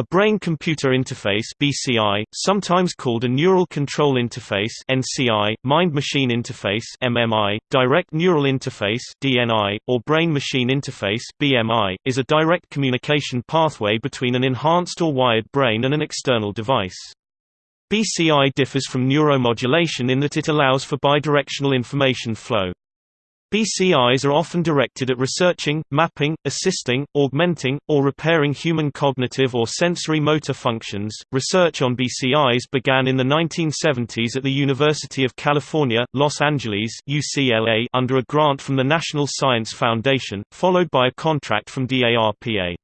A brain-computer interface (BCI), sometimes called a neural control interface (NCI), mind-machine interface (MMI), direct neural interface (DNI), or brain-machine interface (BMI), is a direct communication pathway between an enhanced or wired brain and an external device. BCI differs from neuromodulation in that it allows for bidirectional information flow. BCIs are often directed at researching, mapping, assisting, augmenting, or repairing human cognitive or sensory motor functions. Research on BCIs began in the 1970s at the University of California, Los Angeles (UCLA) under a grant from the National Science Foundation, followed by a contract from DARPA.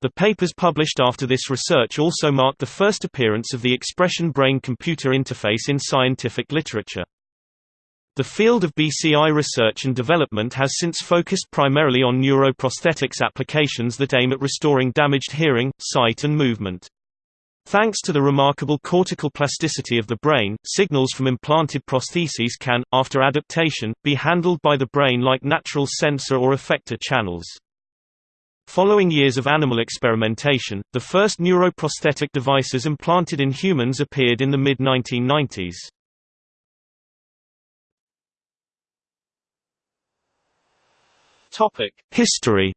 The papers published after this research also marked the first appearance of the expression brain-computer interface in scientific literature. The field of BCI research and development has since focused primarily on neuroprosthetics applications that aim at restoring damaged hearing, sight and movement. Thanks to the remarkable cortical plasticity of the brain, signals from implanted prostheses can, after adaptation, be handled by the brain like natural sensor or effector channels. Following years of animal experimentation, the first neuroprosthetic devices implanted in humans appeared in the mid-1990s. History.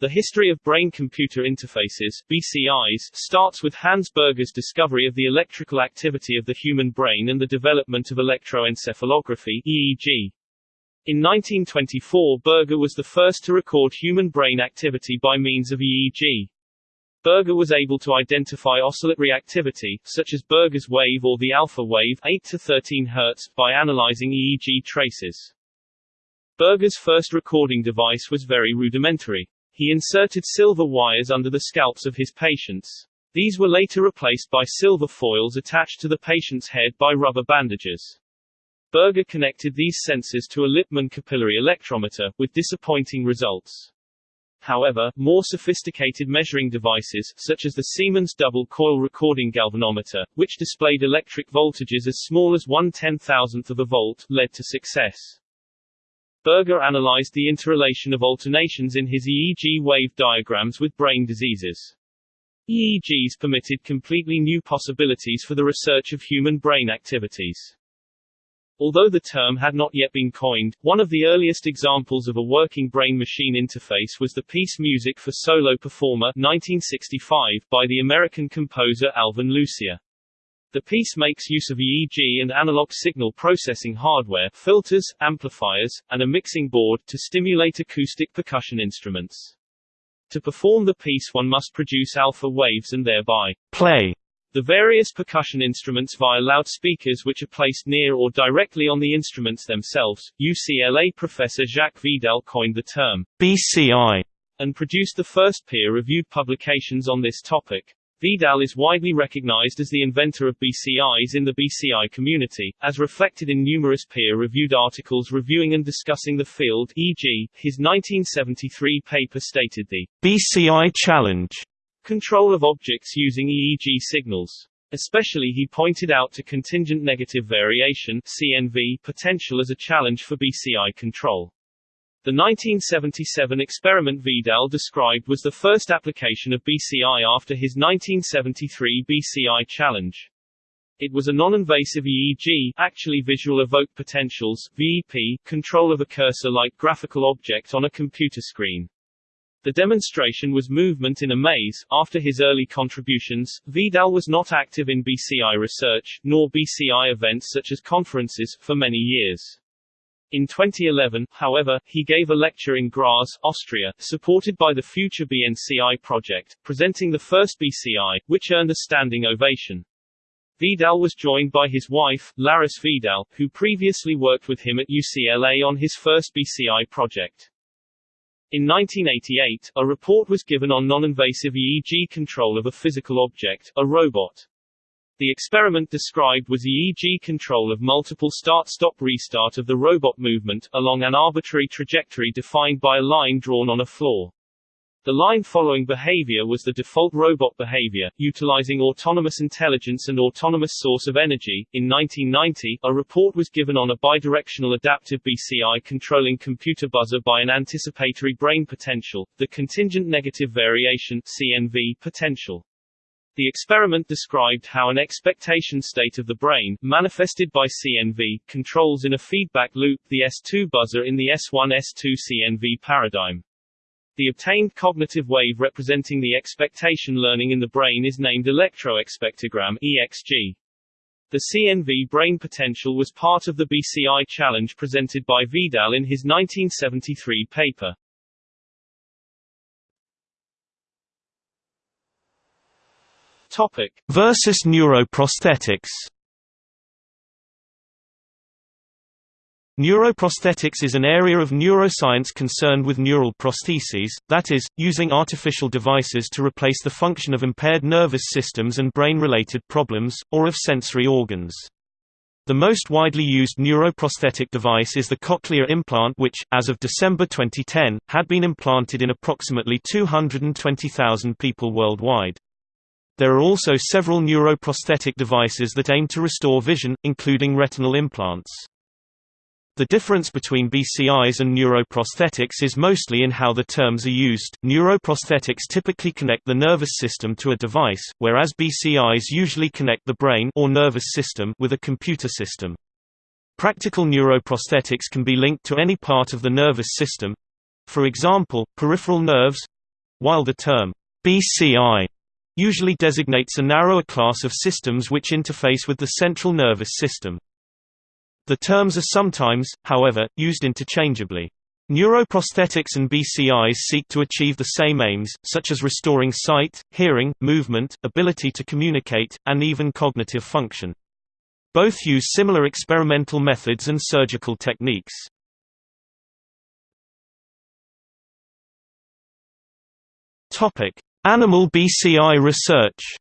The history of brain-computer interfaces (BCIs) starts with Hans Berger's discovery of the electrical activity of the human brain and the development of electroencephalography (EEG). In 1924 Berger was the first to record human brain activity by means of EEG. Berger was able to identify oscillatory activity, such as Berger's wave or the alpha wave 8 to 13 Hz, by analyzing EEG traces. Berger's first recording device was very rudimentary. He inserted silver wires under the scalps of his patients. These were later replaced by silver foils attached to the patient's head by rubber bandages. Berger connected these sensors to a Lippmann capillary electrometer, with disappointing results. However, more sophisticated measuring devices, such as the Siemens double-coil recording galvanometer, which displayed electric voltages as small as one ten-thousandth of a volt, led to success. Berger analyzed the interrelation of alternations in his EEG wave diagrams with brain diseases. EEGs permitted completely new possibilities for the research of human brain activities. Although the term had not yet been coined, one of the earliest examples of a working brain-machine interface was the piece Music for Solo Performer 1965 by the American composer Alvin Lucier. The piece makes use of EEG and analog signal processing hardware, filters, amplifiers, and a mixing board to stimulate acoustic percussion instruments. To perform the piece one must produce alpha waves and thereby play the various percussion instruments via loudspeakers which are placed near or directly on the instruments themselves. UCLA professor Jacques Vidal coined the term BCI and produced the first peer-reviewed publications on this topic. Vidal is widely recognized as the inventor of BCIs in the BCI community, as reflected in numerous peer-reviewed articles reviewing and discussing the field e.g., his 1973 paper stated the BCI challenge Control of objects using EEG signals. Especially he pointed out to contingent negative variation CNV potential as a challenge for BCI control. The 1977 experiment Vidal described was the first application of BCI after his 1973 BCI challenge. It was a non-invasive EEG actually visual evoked potentials VEP, control of a cursor-like graphical object on a computer screen. The demonstration was movement in a maze. After his early contributions, Vidal was not active in BCI research, nor BCI events such as conferences, for many years. In 2011, however, he gave a lecture in Graz, Austria, supported by the Future BNCI project, presenting the first BCI, which earned a standing ovation. Vidal was joined by his wife, Laryce Vidal, who previously worked with him at UCLA on his first BCI project. In 1988, a report was given on non-invasive EEG control of a physical object, a robot. The experiment described was EEG control of multiple start-stop-restart of the robot movement, along an arbitrary trajectory defined by a line drawn on a floor. The line-following behavior was the default robot behavior, utilizing autonomous intelligence and autonomous source of energy. In 1990, a report was given on a bidirectional adaptive BCI controlling computer buzzer by an anticipatory brain potential, the contingent negative variation CNV potential. The experiment described how an expectation state of the brain, manifested by CNV, controls in a feedback loop the S2 buzzer in the S1-S2 CNV paradigm. The obtained cognitive wave representing the expectation learning in the brain is named electroexpectogram EXG. The CNV brain potential was part of the BCI challenge presented by Vidal in his 1973 paper. Topic. Versus neuroprosthetics Neuroprosthetics is an area of neuroscience concerned with neural prostheses, that is, using artificial devices to replace the function of impaired nervous systems and brain-related problems, or of sensory organs. The most widely used neuroprosthetic device is the cochlear implant which, as of December 2010, had been implanted in approximately 220,000 people worldwide. There are also several neuroprosthetic devices that aim to restore vision, including retinal implants. The difference between BCIs and neuroprosthetics is mostly in how the terms are used. Neuroprosthetics typically connect the nervous system to a device, whereas BCIs usually connect the brain or nervous system with a computer system. Practical neuroprosthetics can be linked to any part of the nervous system, for example, peripheral nerves, while the term BCI usually designates a narrower class of systems which interface with the central nervous system. The terms are sometimes, however, used interchangeably. Neuroprosthetics and BCIs seek to achieve the same aims, such as restoring sight, hearing, movement, ability to communicate, and even cognitive function. Both use similar experimental methods and surgical techniques. Animal BCI research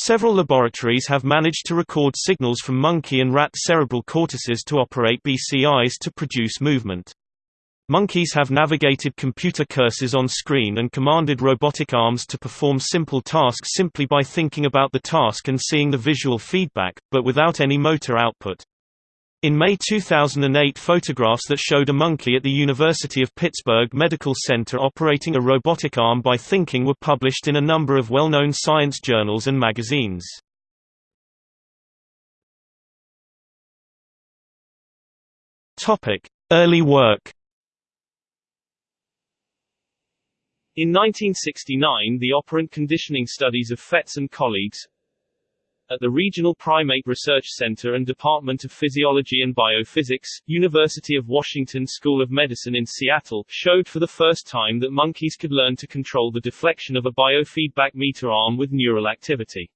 Several laboratories have managed to record signals from monkey and rat cerebral cortices to operate BCIs to produce movement. Monkeys have navigated computer cursors on screen and commanded robotic arms to perform simple tasks simply by thinking about the task and seeing the visual feedback, but without any motor output. In May 2008 photographs that showed a monkey at the University of Pittsburgh Medical Center operating a robotic arm by thinking were published in a number of well-known science journals and magazines. Early work In 1969 the operant conditioning studies of Fetz and colleagues, at the Regional Primate Research Center and Department of Physiology and Biophysics, University of Washington School of Medicine in Seattle, showed for the first time that monkeys could learn to control the deflection of a biofeedback meter arm with neural activity.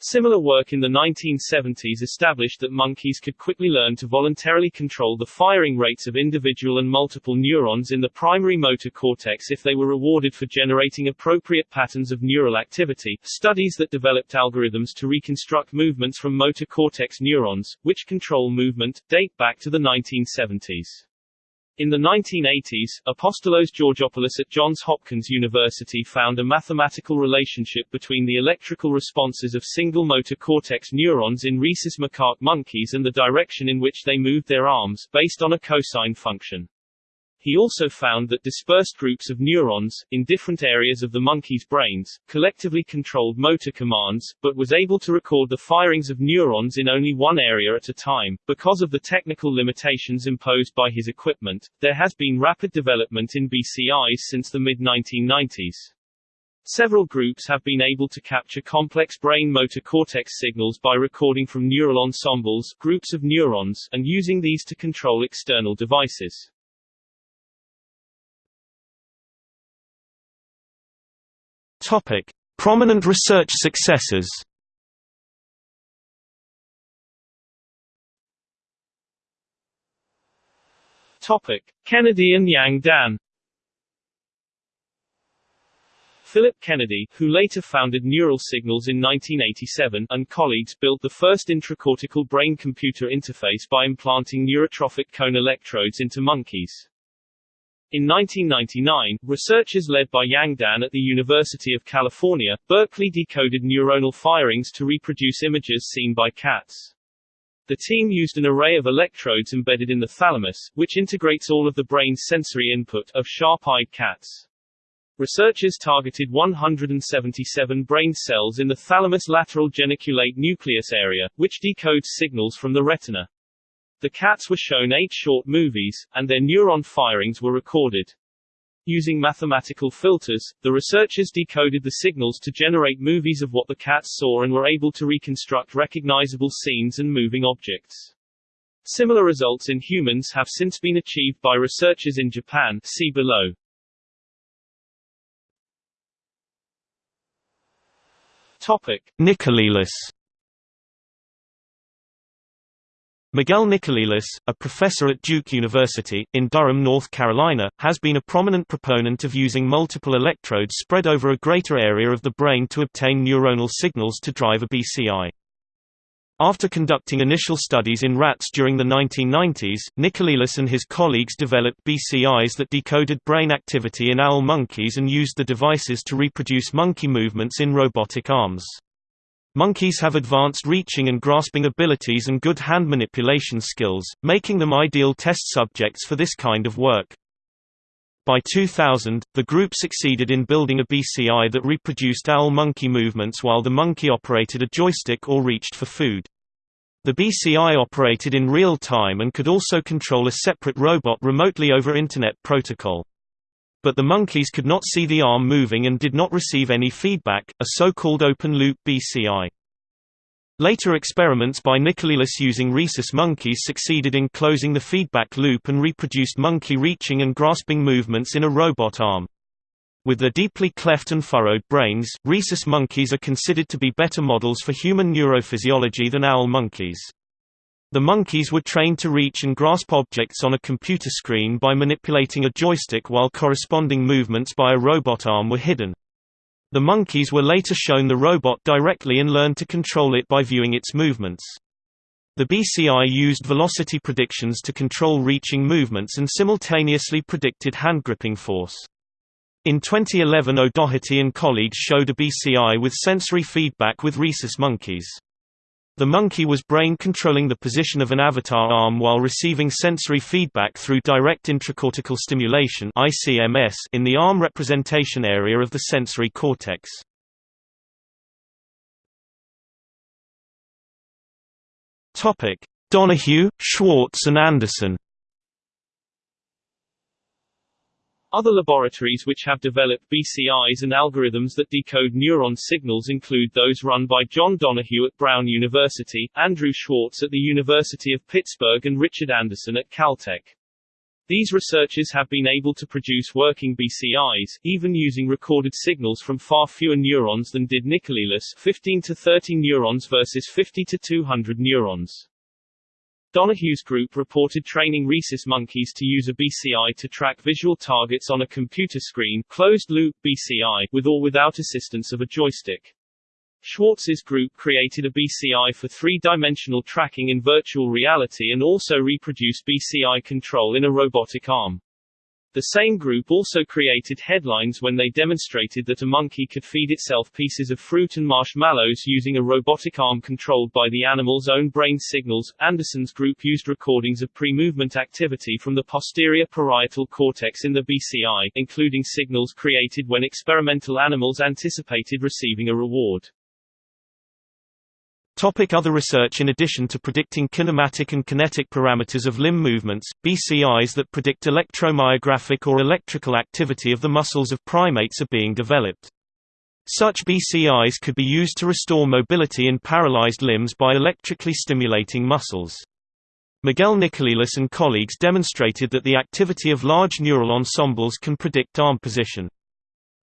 Similar work in the 1970s established that monkeys could quickly learn to voluntarily control the firing rates of individual and multiple neurons in the primary motor cortex if they were rewarded for generating appropriate patterns of neural activity. Studies that developed algorithms to reconstruct movements from motor cortex neurons, which control movement, date back to the 1970s. In the 1980s, Apostolos Georgopoulos at Johns Hopkins University found a mathematical relationship between the electrical responses of single motor cortex neurons in rhesus macaque monkeys and the direction in which they moved their arms, based on a cosine function. He also found that dispersed groups of neurons, in different areas of the monkey's brains, collectively controlled motor commands, but was able to record the firings of neurons in only one area at a time. Because of the technical limitations imposed by his equipment, there has been rapid development in BCIs since the mid-1990s. Several groups have been able to capture complex brain motor cortex signals by recording from neural ensembles groups of neurons and using these to control external devices. Topic: Prominent research successes. Topic: Kennedy and Yang Dan. Philip Kennedy, who later founded Neural Signals in 1987, and colleagues built the first intracortical brain-computer interface by implanting neurotrophic cone electrodes into monkeys. In 1999, researchers led by Yang Dan at the University of California, Berkeley decoded neuronal firings to reproduce images seen by cats. The team used an array of electrodes embedded in the thalamus, which integrates all of the brain's sensory input, of sharp-eyed cats. Researchers targeted 177 brain cells in the thalamus lateral geniculate nucleus area, which decodes signals from the retina. The cats were shown eight short movies, and their neuron firings were recorded. Using mathematical filters, the researchers decoded the signals to generate movies of what the cats saw and were able to reconstruct recognizable scenes and moving objects. Similar results in humans have since been achieved by researchers in Japan see below. Topic. Nicolelis Miguel Nicolelis, a professor at Duke University, in Durham, North Carolina, has been a prominent proponent of using multiple electrodes spread over a greater area of the brain to obtain neuronal signals to drive a BCI. After conducting initial studies in rats during the 1990s, Nicolelis and his colleagues developed BCIs that decoded brain activity in owl monkeys and used the devices to reproduce monkey movements in robotic arms. Monkeys have advanced reaching and grasping abilities and good hand manipulation skills, making them ideal test subjects for this kind of work. By 2000, the group succeeded in building a BCI that reproduced owl monkey movements while the monkey operated a joystick or reached for food. The BCI operated in real time and could also control a separate robot remotely over Internet Protocol but the monkeys could not see the arm moving and did not receive any feedback, a so-called open-loop BCI. Later experiments by Nicolelis using rhesus monkeys succeeded in closing the feedback loop and reproduced monkey reaching and grasping movements in a robot arm. With their deeply cleft and furrowed brains, rhesus monkeys are considered to be better models for human neurophysiology than owl monkeys. The monkeys were trained to reach and grasp objects on a computer screen by manipulating a joystick while corresponding movements by a robot arm were hidden. The monkeys were later shown the robot directly and learned to control it by viewing its movements. The BCI used velocity predictions to control reaching movements and simultaneously predicted hand gripping force. In 2011 O'Doherty and colleagues showed a BCI with sensory feedback with rhesus monkeys. The monkey was brain controlling the position of an avatar arm while receiving sensory feedback through direct intracortical stimulation in the arm representation area of the sensory cortex. Donoghue, Schwartz and Andersen Other laboratories which have developed BCIs and algorithms that decode neuron signals include those run by John Donoghue at Brown University, Andrew Schwartz at the University of Pittsburgh and Richard Andersen at Caltech. These researchers have been able to produce working BCIs, even using recorded signals from far fewer neurons than did Nicolelis 15 to 30 neurons versus 50 to 200 neurons. Donoghue's group reported training rhesus monkeys to use a BCI to track visual targets on a computer screen closed-loop BCI with or without assistance of a joystick. Schwartz's group created a BCI for three-dimensional tracking in virtual reality and also reproduced BCI control in a robotic arm. The same group also created headlines when they demonstrated that a monkey could feed itself pieces of fruit and marshmallows using a robotic arm controlled by the animal's own brain signals. Andersen's group used recordings of pre-movement activity from the posterior parietal cortex in the BCI, including signals created when experimental animals anticipated receiving a reward. Topic other research In addition to predicting kinematic and kinetic parameters of limb movements, BCIs that predict electromyographic or electrical activity of the muscles of primates are being developed. Such BCIs could be used to restore mobility in paralyzed limbs by electrically stimulating muscles. Miguel Nicolelis and colleagues demonstrated that the activity of large neural ensembles can predict arm position.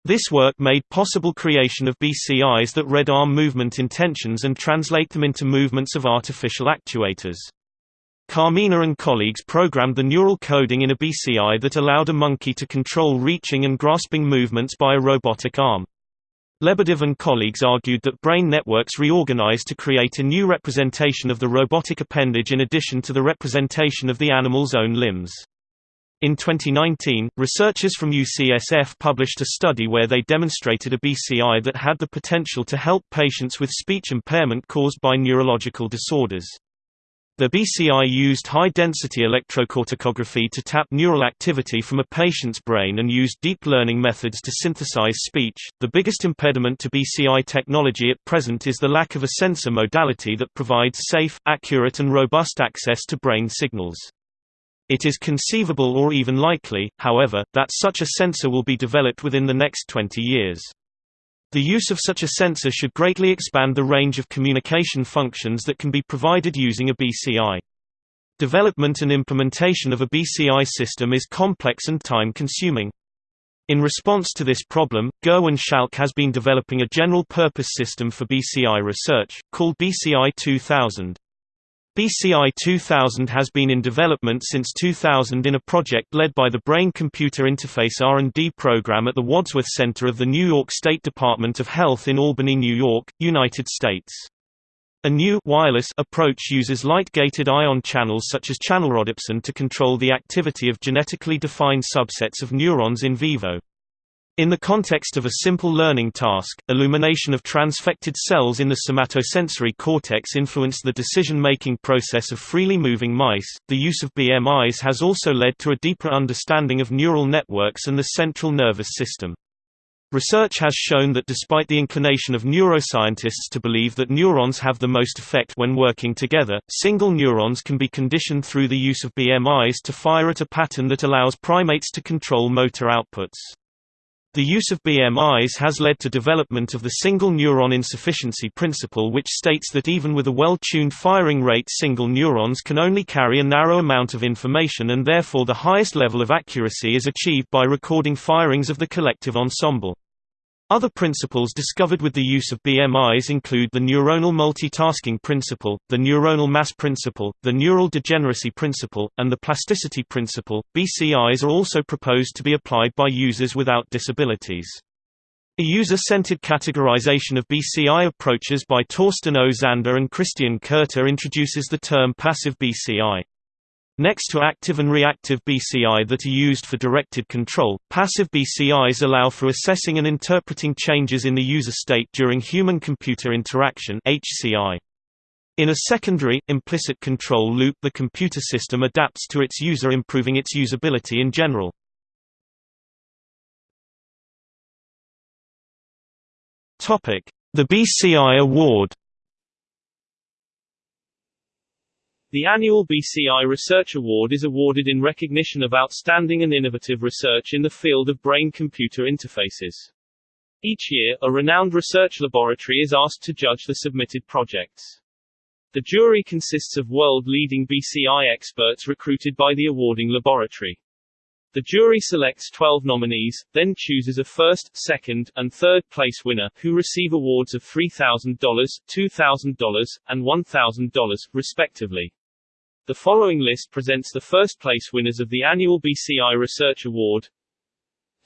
This work made possible creation of BCIs that read arm movement intentions and translate them into movements of artificial actuators. Carmena and colleagues programmed the neural coding in a BCI that allowed a monkey to control reaching and grasping movements by a robotic arm. Lebedev and colleagues argued that brain networks reorganize to create a new representation of the robotic appendage in addition to the representation of the animal's own limbs. In 2019, researchers from UCSF published a study where they demonstrated a BCI that had the potential to help patients with speech impairment caused by neurological disorders. The BCI used high-density electrocorticography to tap neural activity from a patient's brain and used deep learning methods to synthesize speech. The biggest impediment to BCI technology at present is the lack of a sensor modality that provides safe, accurate and robust access to brain signals. It is conceivable or even likely, however, that such a sensor will be developed within the next 20 years. The use of such a sensor should greatly expand the range of communication functions that can be provided using a BCI. Development and implementation of a BCI system is complex and time-consuming. In response to this problem, Gerwin Schalk has been developing a general-purpose system for BCI research, called BCI 2000. BCI 2000 has been in development since 2000 in a project led by the Brain-Computer Interface R&D program at the Wadsworth Center of the New York State Department of Health in Albany, New York, United States. A new wireless approach uses light-gated ion channels such as channelrhodopsin to control the activity of genetically defined subsets of neurons in vivo. In the context of a simple learning task, illumination of transfected cells in the somatosensory cortex influenced the decision-making process of freely moving mice. The use of BMIs has also led to a deeper understanding of neural networks and the central nervous system. Research has shown that despite the inclination of neuroscientists to believe that neurons have the most effect when working together, single neurons can be conditioned through the use of BMIs to fire at a pattern that allows primates to control motor outputs. The use of BMIs has led to development of the single neuron insufficiency principle which states that even with a well-tuned firing rate single neurons can only carry a narrow amount of information and therefore the highest level of accuracy is achieved by recording firings of the collective ensemble. Other principles discovered with the use of BMIs include the neuronal multitasking principle, the neuronal mass principle, the neural degeneracy principle, and the plasticity principle. BCIs are also proposed to be applied by users without disabilities. A user-centered categorization of BCI approaches by Thorsten O. Zander and Christian Kothe introduces the term passive BCI. Next to active and reactive BCI that are used for directed control, passive BCIs allow for assessing and interpreting changes in the user state during human-computer interaction. In a secondary, implicit control loop the computer system adapts to its user improving its usability in general. The BCI Award The annual BCI Research Award is awarded in recognition of outstanding and innovative research in the field of brain-computer interfaces. Each year, a renowned research laboratory is asked to judge the submitted projects. The jury consists of world-leading BCI experts recruited by the awarding laboratory. The jury selects 12 nominees, then chooses a first, second, and third place winner, who receive awards of $3,000, $2,000, and $1,000, respectively. The following list presents the first place winners of the annual BCI Research Award.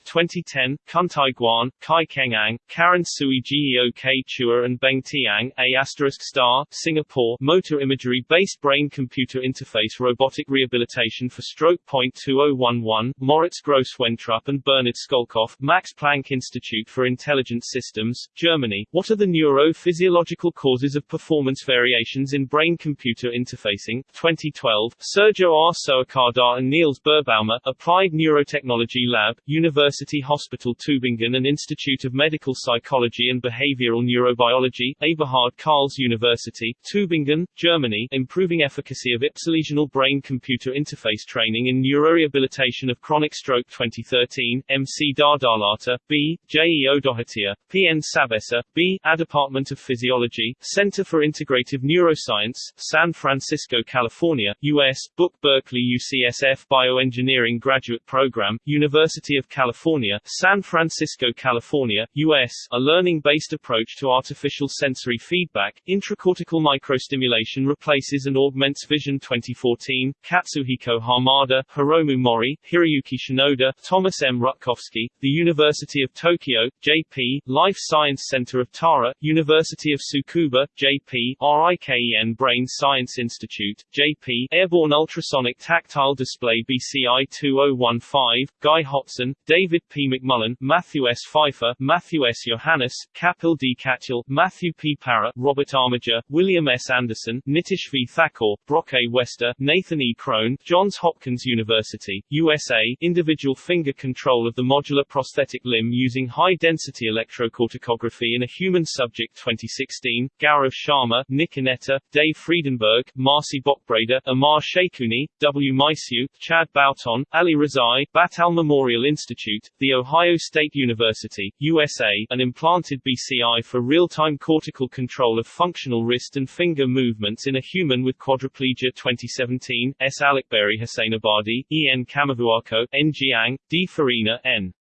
2010, Kuntai Guan, Kai Keng-ang, Karen Sui Geok Chua and Beng Ti Ang, A asterisk star, Singapore, Motor Imagery-Based Brain-Computer Interface Robotic Rehabilitation for Stroke. 2011, Moritz Grosse-Wentrup and Bernhard Schölkopf, Max Planck Institute for Intelligent Systems, Germany. What are the neurophysiological causes of performance variations in brain-computer interfacing? 2012, Surjo R. Soekadar and Niels Birbaumer, Applied Neurotechnology Lab, University University Hospital Tübingen and Institute of Medical Psychology and Behavioral Neurobiology, Eberhard Karls University, Tübingen, Germany, improving efficacy of ipsilesional brain-computer interface training in neurorehabilitation of chronic stroke 2013, MC Dardalata, B, J. E. Odohatia, P. N. Sabessa, B, A Department of Physiology, Center for Integrative Neuroscience, San Francisco, California, U.S., Book Berkeley UCSF Bioengineering Graduate Program, University of California California, San Francisco, California, US, a learning-based approach to artificial sensory feedback, intracortical microstimulation replaces and augments vision 2014, Katsuhiko Hamada, Hiromu Mori, Hiroyuki Shinoda, Thomas M. Rutkowski, the University of Tokyo, J.P., Life Science Center of Tara, University of Tsukuba, J.P., RIKEN Brain Science Institute, J.P., Airborne Ultrasonic Tactile Display BCI 2015, Guy Hotson, David P. McMullen, Matthew S. Fifer, Matthew S. Johannes, Kapil D. Katyal, Matthew P. Parra, Robert Armiger, William S. Anderson, Nitish V. Thakor, Brock A. Wester, Nathan E. Crone, Johns Hopkins University, USA, individual finger control of the modular prosthetic limb using high-density electrocorticography in a human subject 2016, Gaurav Sharma, Nick Annetta, Dave Friedenberg, Marcy Bockbrader, Amar Shaikhouni, W. Mysiw, Chad Bouton, Ali Rezai, Battelle Memorial Institute, The Ohio State University, USA, an implanted BCI for real-time cortical control of functional wrist and finger movements in a human with quadriplegia 2017, S. Alekbari Hosseinabadi, E. N. Kamavuako, N. Jiang, D. Farina, N.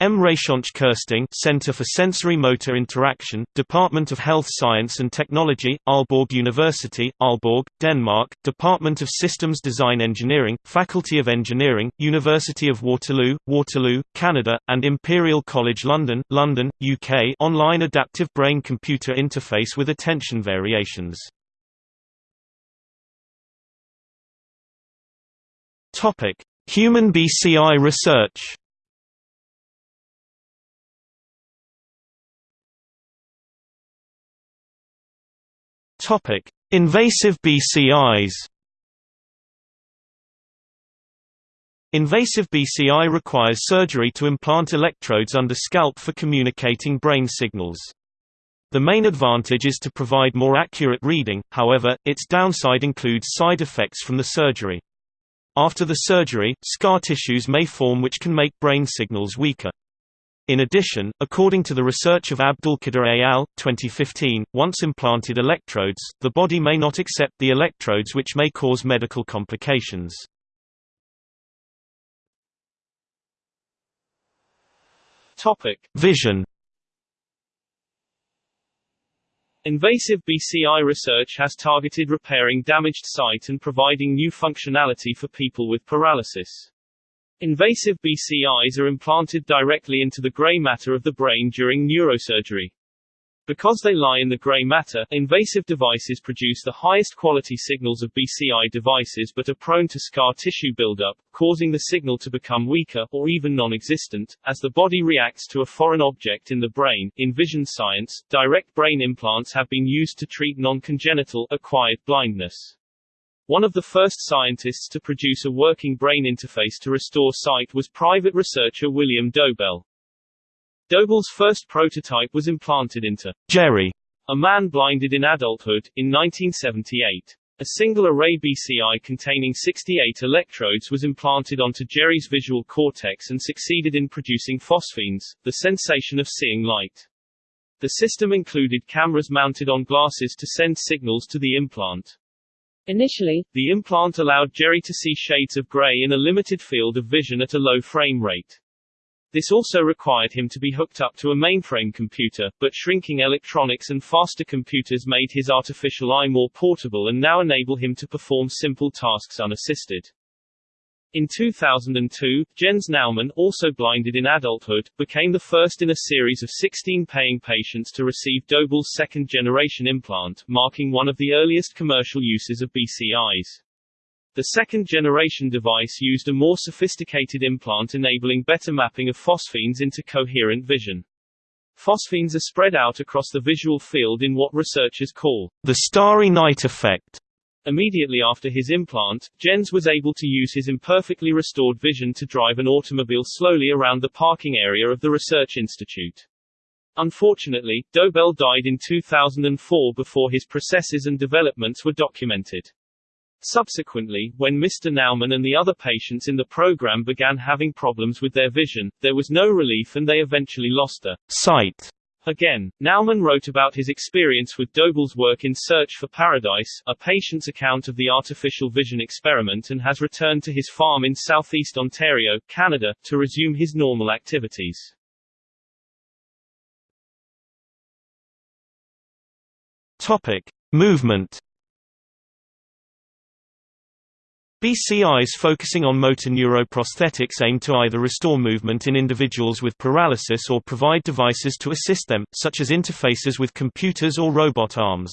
M. Rayshonch Kersting Center for Sensory Motor Interaction, Department of Health Science and Technology, Aalborg University, Aalborg, Denmark, Department of Systems Design Engineering, Faculty of Engineering, University of Waterloo, Waterloo, Canada, and Imperial College London, London, UK online adaptive brain-computer interface with attention variations. Human BCI research Topic: Invasive BCIs. Invasive BCI requires surgery to implant electrodes under scalp for communicating brain signals. The main advantage is to provide more accurate reading, however, its downside includes side effects from the surgery. After the surgery, scar tissues may form which can make brain signals weaker. In addition, according to the research of Abdulkader et al. 2015, once implanted electrodes, the body may not accept the electrodes which may cause medical complications. Vision Invasive BCI research has targeted repairing damaged sight and providing new functionality for people with paralysis. Invasive BCIs are implanted directly into the gray matter of the brain during neurosurgery. Because they lie in the gray matter, invasive devices produce the highest quality signals of BCI devices but are prone to scar tissue buildup, causing the signal to become weaker, or even non-existent, as the body reacts to a foreign object in the brain. In vision science, direct brain implants have been used to treat non-congenital, acquired blindness. One of the first scientists to produce a working brain interface to restore sight was private researcher William Dobelle. Dobelle's first prototype was implanted into Jerry, a man blinded in adulthood, in 1978. A single array BCI containing 68 electrodes was implanted onto Jerry's visual cortex and succeeded in producing phosphenes, the sensation of seeing light. The system included cameras mounted on glasses to send signals to the implant. Initially, the implant allowed Jerry to see shades of gray in a limited field of vision at a low frame rate. This also required him to be hooked up to a mainframe computer, but shrinking electronics and faster computers made his artificial eye more portable and now enable him to perform simple tasks unassisted. In 2002, Jens Naumann, also blinded in adulthood, became the first in a series of 16 paying patients to receive Dobelle's second-generation implant, marking one of the earliest commercial uses of BCIs. The second-generation device used a more sophisticated implant enabling better mapping of phosphenes into coherent vision. Phosphenes are spread out across the visual field in what researchers call the starry night effect. Immediately after his implant, Jens was able to use his imperfectly restored vision to drive an automobile slowly around the parking area of the research institute. Unfortunately, Dobelle died in 2004 before his processes and developments were documented. Subsequently, when Mr. Naumann and the other patients in the program began having problems with their vision, there was no relief and they eventually lost their sight Again, Naumann wrote about his experience with Dobelle's work in Search for Paradise, a patient's account of the artificial vision experiment and has returned to his farm in southeast Ontario, Canada, to resume his normal activities. Topic: Movement BCIs focusing on motor neuroprosthetics aim to either restore movement in individuals with paralysis or provide devices to assist them, such as interfaces with computers or robot arms.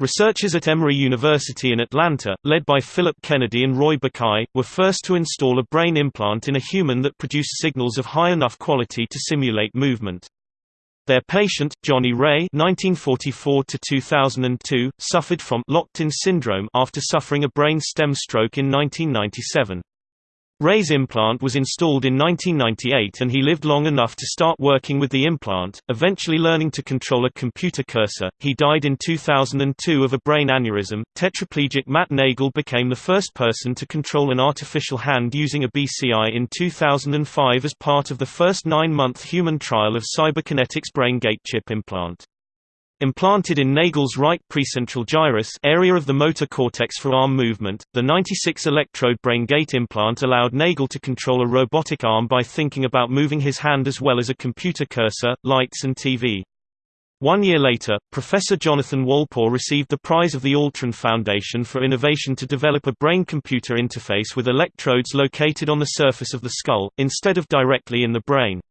Researchers at Emory University in Atlanta, led by Philip Kennedy and Roy Bakay, were first to install a brain implant in a human that produced signals of high enough quality to simulate movement. Their patient, Johnny Ray (1944–2002), suffered from locked-in syndrome after suffering a brain stem stroke in 1997. Ray's implant was installed in 1998 and he lived long enough to start working with the implant, eventually learning to control a computer cursor. He died in 2002 of a brain aneurysm. Tetraplegic Matt Nagle became the first person to control an artificial hand using a BCI in 2005 as part of the first nine-month human trial of Cyberkinetics BrainGate chip implant. Implanted in Nagle's right precentral gyrus area of the motor cortex for arm movement, the 96-electrode brain gate implant allowed Nagel to control a robotic arm by thinking about moving his hand as well as a computer cursor, lights and TV. One year later, Professor Jonathan Wolpaw received the prize of the Altran Foundation for innovation to develop a brain-computer interface with electrodes located on the surface of the skull, instead of directly in the brain.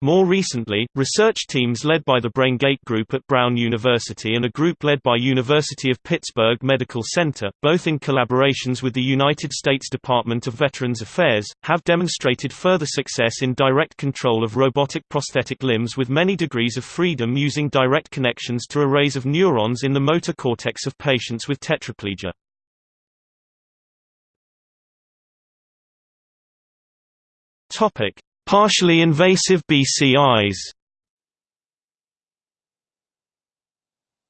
More recently, research teams led by the BrainGate Group at Brown University and a group led by University of Pittsburgh Medical Center, both in collaborations with the United States Department of Veterans Affairs, have demonstrated further success in direct control of robotic prosthetic limbs with many degrees of freedom using direct connections to arrays of neurons in the motor cortex of patients with tetraplegia. Topic: Partially invasive BCIs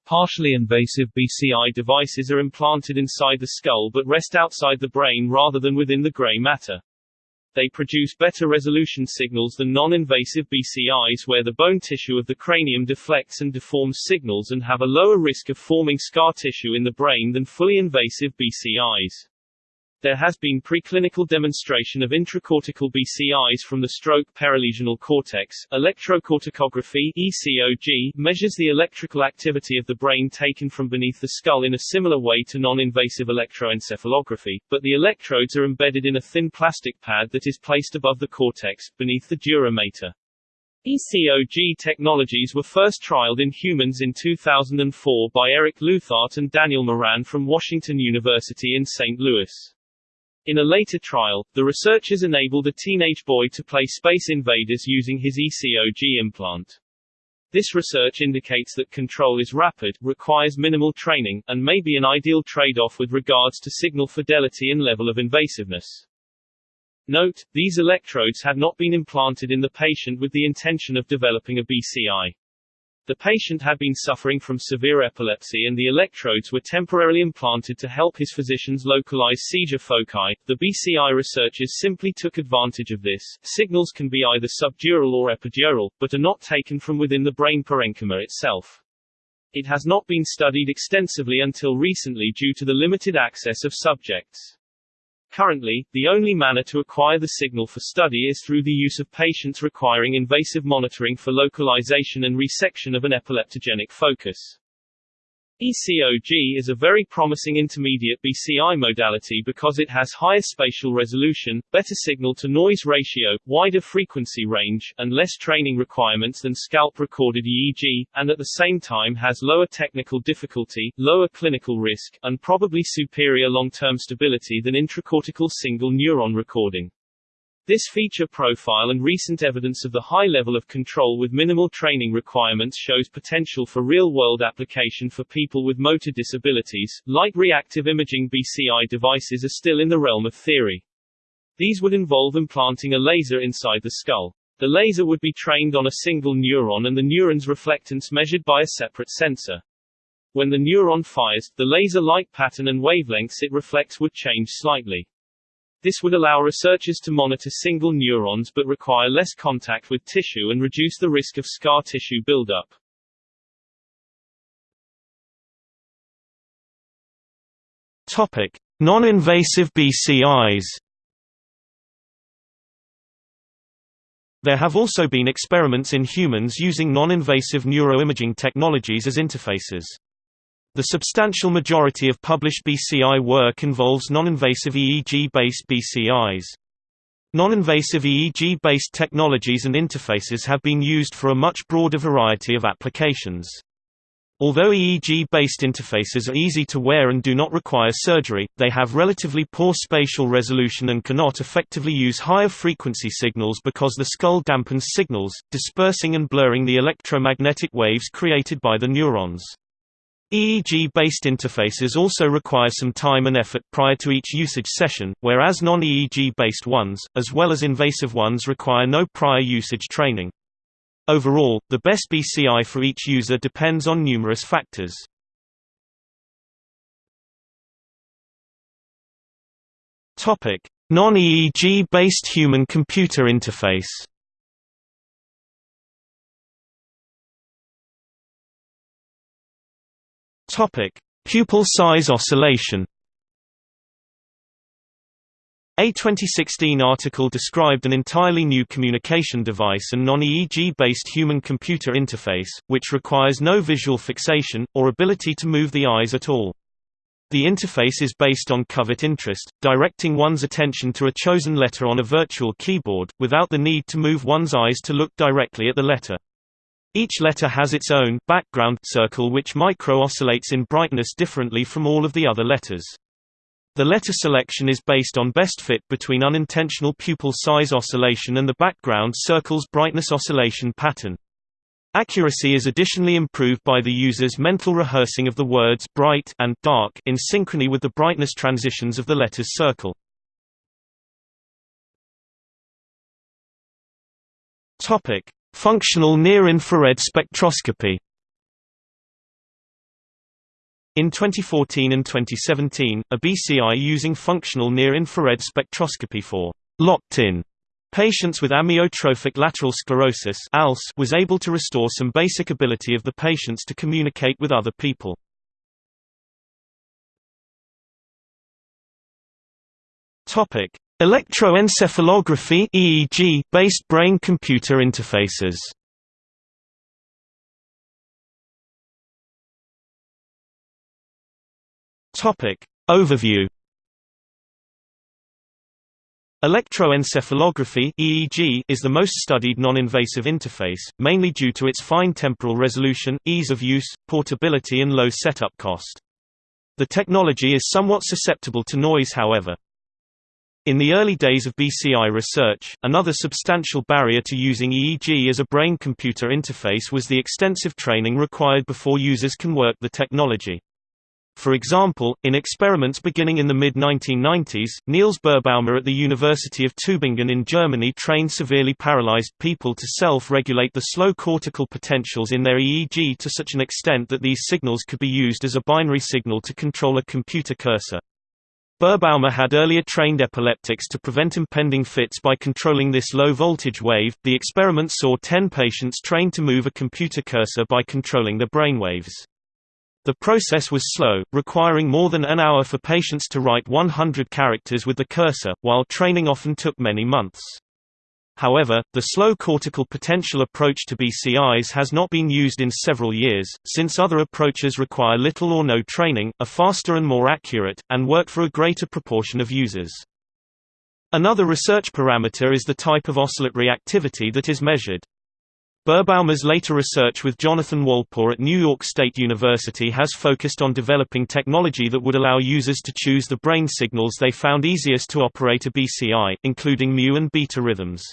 Partially invasive BCI devices are implanted inside the skull but rest outside the brain rather than within the gray matter. They produce better resolution signals than non-invasive BCIs where the bone tissue of the cranium deflects and deforms signals and have a lower risk of forming scar tissue in the brain than fully invasive BCIs. There has been preclinical demonstration of intracortical BCIs from the stroke perilesional cortex. Electrocorticography (ECOG) measures the electrical activity of the brain taken from beneath the skull in a similar way to non-invasive electroencephalography, but the electrodes are embedded in a thin plastic pad that is placed above the cortex, beneath the dura mater. ECOG technologies were first trialed in humans in 2004 by Eric Leuthardt and Daniel Moran from Washington University in St. Louis. In a later trial, the researchers enabled a teenage boy to play Space Invaders using his ECOG implant. This research indicates that control is rapid, requires minimal training, and may be an ideal trade-off with regards to signal fidelity and level of invasiveness. Note, these electrodes had not been implanted in the patient with the intention of developing a BCI. The patient had been suffering from severe epilepsy and the electrodes were temporarily implanted to help his physicians localize seizure foci. The BCI researchers simply took advantage of this. Signals can be either subdural or epidural, but are not taken from within the brain parenchyma itself. It has not been studied extensively until recently due to the limited access of subjects. Currently, the only manner to acquire the signal for study is through the use of patients requiring invasive monitoring for localization and resection of an epileptogenic focus. ECOG is a very promising intermediate BCI modality because it has higher spatial resolution, better signal-to-noise ratio, wider frequency range, and less training requirements than scalp-recorded EEG, and at the same time has lower technical difficulty, lower clinical risk, and probably superior long-term stability than intracortical single neuron recording. This feature profile and recent evidence of the high level of control with minimal training requirements shows potential for real-world application for people with motor disabilities. Light reactive imaging BCI devices are still in the realm of theory. These would involve implanting a laser inside the skull. The laser would be trained on a single neuron and the neuron's reflectance measured by a separate sensor. When the neuron fires, the laser light pattern and wavelengths it reflects would change slightly. This would allow researchers to monitor single neurons but require less contact with tissue and reduce the risk of scar tissue buildup. Topic: Non-invasive BCIs. There have also been experiments in humans using non-invasive neuroimaging technologies as interfaces. The substantial majority of published BCI work involves non-invasive EEG-based BCIs. Non-invasive EEG-based technologies and interfaces have been used for a much broader variety of applications. Although EEG-based interfaces are easy to wear and do not require surgery, they have relatively poor spatial resolution and cannot effectively use higher frequency signals because the skull dampens signals, dispersing and blurring the electromagnetic waves created by the neurons. EEG-based interfaces also require some time and effort prior to each usage session, whereas non-EEG-based ones, as well as invasive ones require no prior usage training. Overall, the best BCI for each user depends on numerous factors. Non-EEG-based human-computer interface Topic: Pupil size oscillation. A 2016 article described an entirely new communication device and non-EEG-based human-computer interface, which requires no visual fixation, or ability to move the eyes at all. The interface is based on covert interest, directing one's attention to a chosen letter on a virtual keyboard, without the need to move one's eyes to look directly at the letter. Each letter has its own background circle which micro-oscillates in brightness differently from all of the other letters. The letter selection is based on best fit between unintentional pupil size oscillation and the background circle's brightness oscillation pattern. Accuracy is additionally improved by the user's mental rehearsing of the words bright and dark in synchrony with the brightness transitions of the letter's circle. Topic: Functional near-infrared spectroscopy in 2014 and 2017, a BCI using functional near-infrared spectroscopy for locked-in patients with amyotrophic lateral sclerosis was able to restore some basic ability of the patients to communicate with other people. Electroencephalography (EEG) based brain-computer interfaces. Topic Overview Electroencephalography (EEG) is the most studied non-invasive interface, mainly due to its fine temporal resolution, ease of use, portability and low setup cost. The technology is somewhat susceptible to noise however. In the early days of BCI research, another substantial barrier to using EEG as a brain-computer interface was the extensive training required before users can work the technology. For example, in experiments beginning in the mid-1990s, Niels Birbaumer at the University of Tübingen in Germany trained severely paralyzed people to self-regulate the slow cortical potentials in their EEG to such an extent that these signals could be used as a binary signal to control a computer cursor. Birbaumer had earlier trained epileptics to prevent impending fits by controlling this low voltage wave. The experiment saw 10 patients trained to move a computer cursor by controlling the brainwaves. The process was slow, requiring more than an hour for patients to write 100 characters with the cursor, while training often took many months. However, the slow cortical potential approach to BCIs has not been used in several years, since other approaches require little or no training, are faster and more accurate, and work for a greater proportion of users. Another research parameter is the type of oscillatory activity that is measured. Birbaumer's later research with Jonathan Wolpaw at New York State University has focused on developing technology that would allow users to choose the brain signals they found easiest to operate a BCI, including mu and beta rhythms.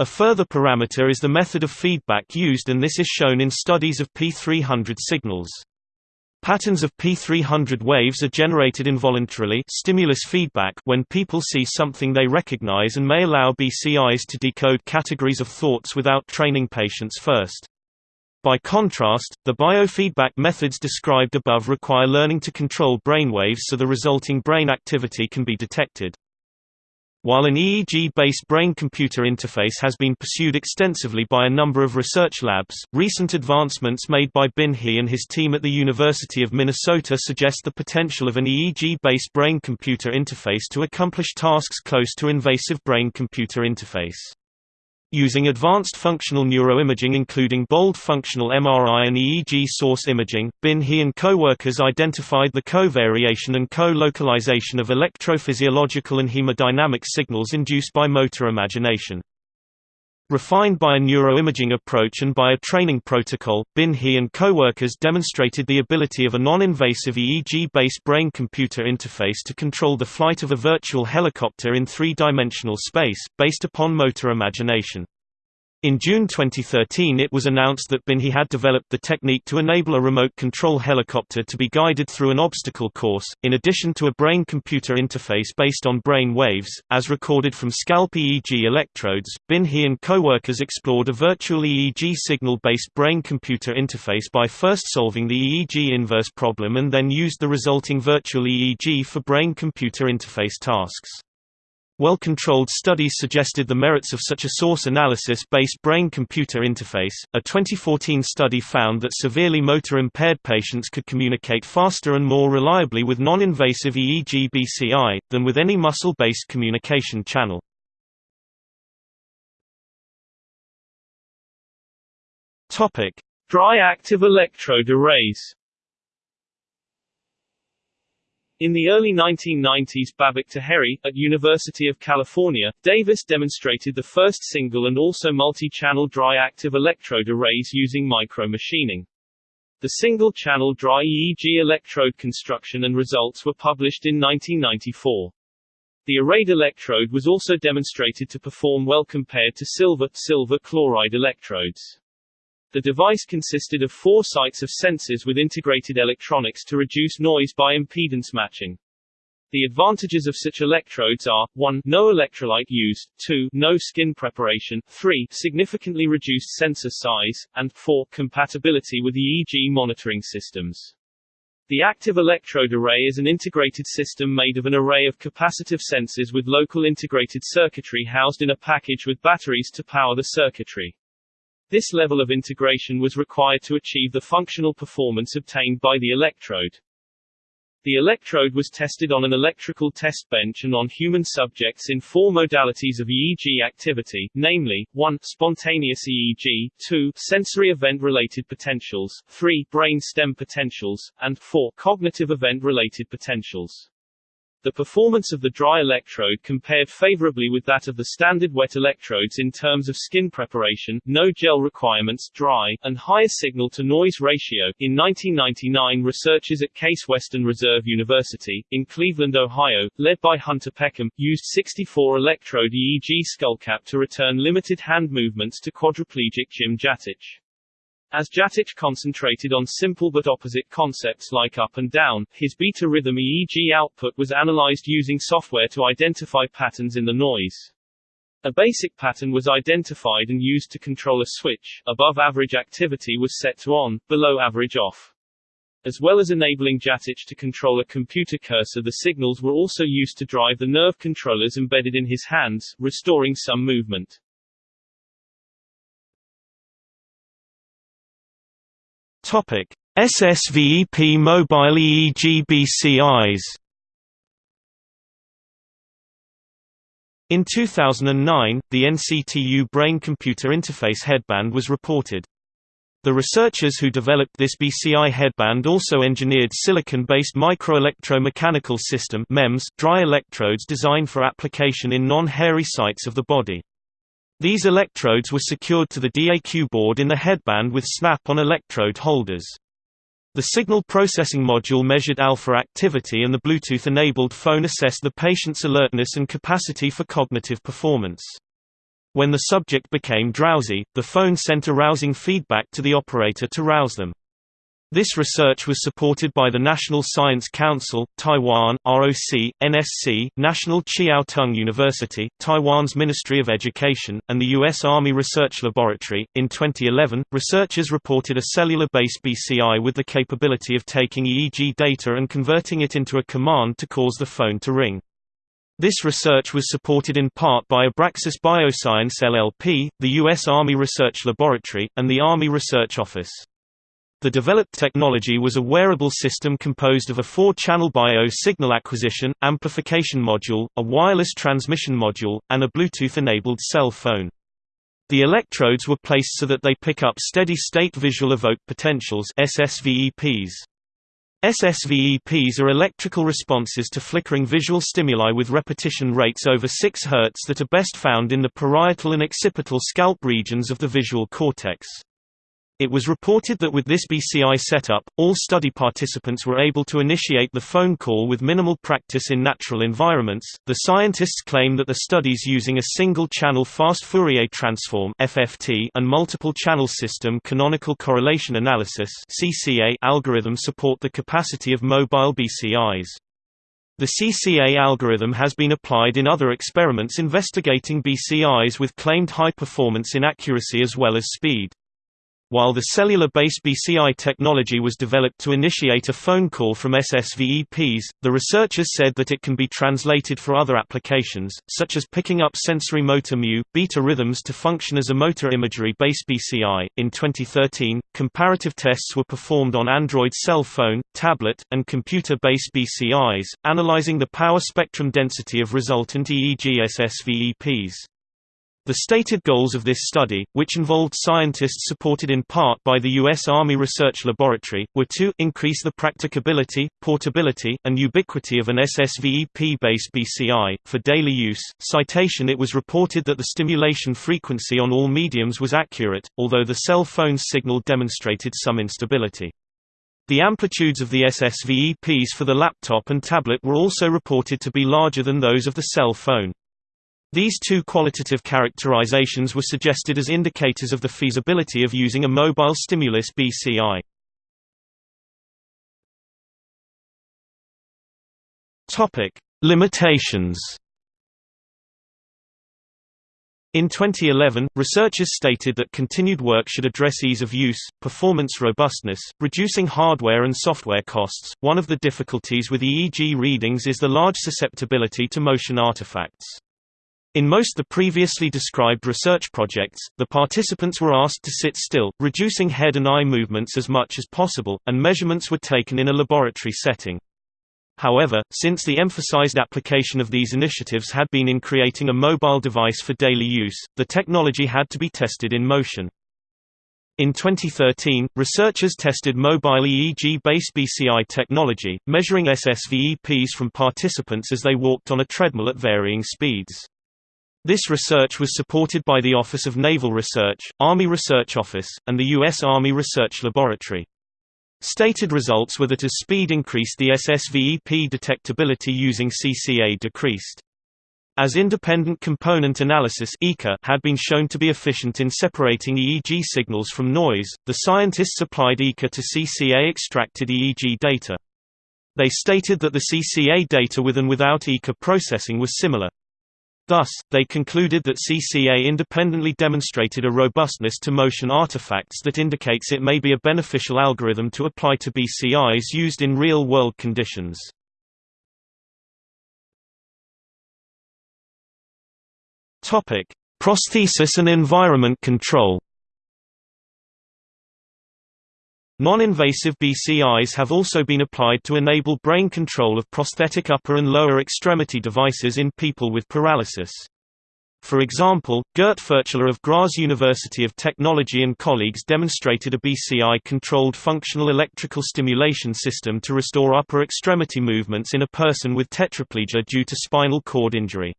A further parameter is the method of feedback used and this is shown in studies of P300 signals. Patterns of P300 waves are generated involuntarily stimulus feedback when people see something they recognize and may allow BCIs to decode categories of thoughts without training patients first. By contrast, the biofeedback methods described above require learning to control brainwaves so the resulting brain activity can be detected. While an EEG-based brain-computer interface has been pursued extensively by a number of research labs, recent advancements made by Bin He and his team at the University of Minnesota suggest the potential of an EEG-based brain-computer interface to accomplish tasks close to invasive brain-computer interface. Using advanced functional neuroimaging including bold functional MRI and EEG source imaging, Bin He and co-workers identified the co-variation and co-localization of electrophysiological and hemodynamic signals induced by motor imagination. Refined by a neuroimaging approach and by a training protocol, Bin He and co-workers demonstrated the ability of a non-invasive EEG-based brain-computer interface to control the flight of a virtual helicopter in three-dimensional space, based upon motor imagination. In June 2013 it was announced that Bin He had developed the technique to enable a remote control helicopter to be guided through an obstacle course, in addition to a brain-computer interface based on brain waves, as recorded from scalp EEG electrodes. Bin He and co-workers explored a virtual EEG signal-based brain-computer interface by first solving the EEG inverse problem and then used the resulting virtual EEG for brain-computer interface tasks. Well-controlled studies suggested the merits of such a source analysis-based brain-computer interface. A 2014 study found that severely motor impaired patients could communicate faster and more reliably with non-invasive EEG BCI than with any muscle-based communication channel. Topic: Dry active electrode arrays. In the early 1990s Babak Taheri, at University of California, Davis demonstrated the first single and also multi-channel dry active electrode arrays using micromachining. The single-channel dry EEG electrode construction and results were published in 1994. The arrayed electrode was also demonstrated to perform well compared to silver, silver chloride electrodes. The device consisted of four sites of sensors with integrated electronics to reduce noise by impedance matching. The advantages of such electrodes are, 1 no electrolyte used, 2 no skin preparation, 3 significantly reduced sensor size, and 4 compatibility with EEG monitoring systems. The active electrode array is an integrated system made of an array of capacitive sensors with local integrated circuitry housed in a package with batteries to power the circuitry. This level of integration was required to achieve the functional performance obtained by the electrode. The electrode was tested on an electrical test bench and on human subjects in four modalities of EEG activity, namely, 1 spontaneous EEG, 2 sensory event-related potentials, 3 brain stem potentials, and 4 cognitive event-related potentials. The performance of the dry electrode compared favorably with that of the standard wet electrodes in terms of skin preparation, no gel requirements dry, and higher signal-to-noise ratio. In 1999 researchers at Case Western Reserve University, in Cleveland, Ohio, led by Hunter Peckham, used 64-electrode EEG skullcap to return limited hand movements to quadriplegic Jim Jatich. As Jatich concentrated on simple but opposite concepts like up and down, his beta rhythm EEG output was analyzed using software to identify patterns in the noise. A basic pattern was identified and used to control a switch, above average activity was set to on, below average off. As well as enabling Jatich to control a computer cursor the signals were also used to drive the nerve controllers embedded in his hands, restoring some movement. Topic: SSVEP mobile EEG BCIs. In 2009, the NCTU brain-computer interface headband was reported. The researchers who developed this BCI headband also engineered silicon-based microelectromechanical system MEMS dry electrodes designed for application in non-hairy sites of the body. These electrodes were secured to the DAQ board in the headband with snap-on electrode holders. The signal processing module measured alpha activity and the Bluetooth-enabled phone assessed the patient's alertness and capacity for cognitive performance. When the subject became drowsy, the phone sent arousing feedback to the operator to rouse them. This research was supported by the National Science Council, Taiwan, ROC, NSC, National Chiao Tung University, Taiwan's Ministry of Education, and the U.S. Army Research Laboratory. In 2011, researchers reported a cellular based BCI with the capability of taking EEG data and converting it into a command to cause the phone to ring. This research was supported in part by Abraxis Bioscience LLP, the U.S. Army Research Laboratory, and the Army Research Office. The developed technology was a wearable system composed of a four-channel bio-signal acquisition, amplification module, a wireless transmission module, and a Bluetooth-enabled cell phone. The electrodes were placed so that they pick up steady-state visual evoked potentials SSVEPs. SSVEPs are electrical responses to flickering visual stimuli with repetition rates over 6 Hz that are best found in the parietal and occipital scalp regions of the visual cortex. It was reported that with this BCI setup, all study participants were able to initiate the phone call with minimal practice in natural environments. The scientists claim that the studies using a single channel fast Fourier transform (FFT) and multiple channel system canonical correlation analysis (CCA) algorithm support the capacity of mobile BCIs. The CCA algorithm has been applied in other experiments investigating BCIs with claimed high performance in accuracy as well as speed. While the cellular-based BCI technology was developed to initiate a phone call from SSVEPs, the researchers said that it can be translated for other applications, such as picking up sensory motor mu, beta rhythms to function as a motor imagery-based BCI. In 2013, comparative tests were performed on Android cell phone, tablet, and computer-based BCIs, analyzing the power spectrum density of resultant EEG SSVEPs. The stated goals of this study, which involved scientists supported in part by the U.S. Army Research Laboratory, were to increase the practicability, portability, and ubiquity of an SSVEP-based BCI, for daily use. Citation It was reported that the stimulation frequency on all mediums was accurate, although the cell phone signal demonstrated some instability. The amplitudes of the SSVEPs for the laptop and tablet were also reported to be larger than those of the cell phone. These two qualitative characterizations were suggested as indicators of the feasibility of using a mobile stimulus BCI. Topic: Limitations. In 2011, researchers stated that continued work should address ease of use, performance robustness, reducing hardware and software costs. One of the difficulties with EEG readings is the large susceptibility to motion artifacts. In most the previously described research projects, the participants were asked to sit still, reducing head and eye movements as much as possible, and measurements were taken in a laboratory setting. However, since the emphasized application of these initiatives had been in creating a mobile device for daily use, the technology had to be tested in motion. In 2013, researchers tested mobile EEG-based BCI technology, measuring SSVEPs from participants as they walked on a treadmill at varying speeds. This research was supported by the Office of Naval Research, Army Research Office, and the U.S. Army Research Laboratory. Stated results were that as speed increased the SSVEP detectability using CCA decreased. As independent component analysis had been shown to be efficient in separating EEG signals from noise, the scientists applied ECA to CCA extracted EEG data. They stated that the CCA data with and without ECA processing was similar. Thus, they concluded that CCA independently demonstrated a robustness to motion artifacts that indicates it may be a beneficial algorithm to apply to BCIs used in real-world conditions. Prosthesis and environment control Non-invasive BCIs have also been applied to enable brain control of prosthetic upper and lower extremity devices in people with paralysis. For example, Gert Pfurtscheller of Graz University of Technology and colleagues demonstrated a BCI-controlled functional electrical stimulation system to restore upper extremity movements in a person with tetraplegia due to spinal cord injury.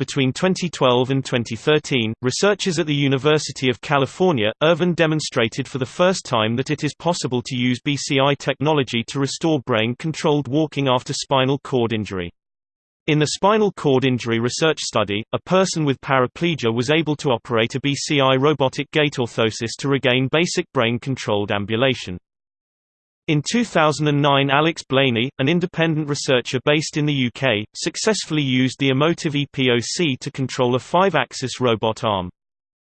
Between 2012 and 2013, researchers at the University of California, Irvine demonstrated for the first time that it is possible to use BCI technology to restore brain-controlled walking after spinal cord injury. In the spinal cord injury research study, a person with paraplegia was able to operate a BCI robotic gait orthosis to regain basic brain-controlled ambulation. In 2009 Alex Blainey, an independent researcher based in the UK, successfully used the Emotiv EPOC to control a five-axis robot arm.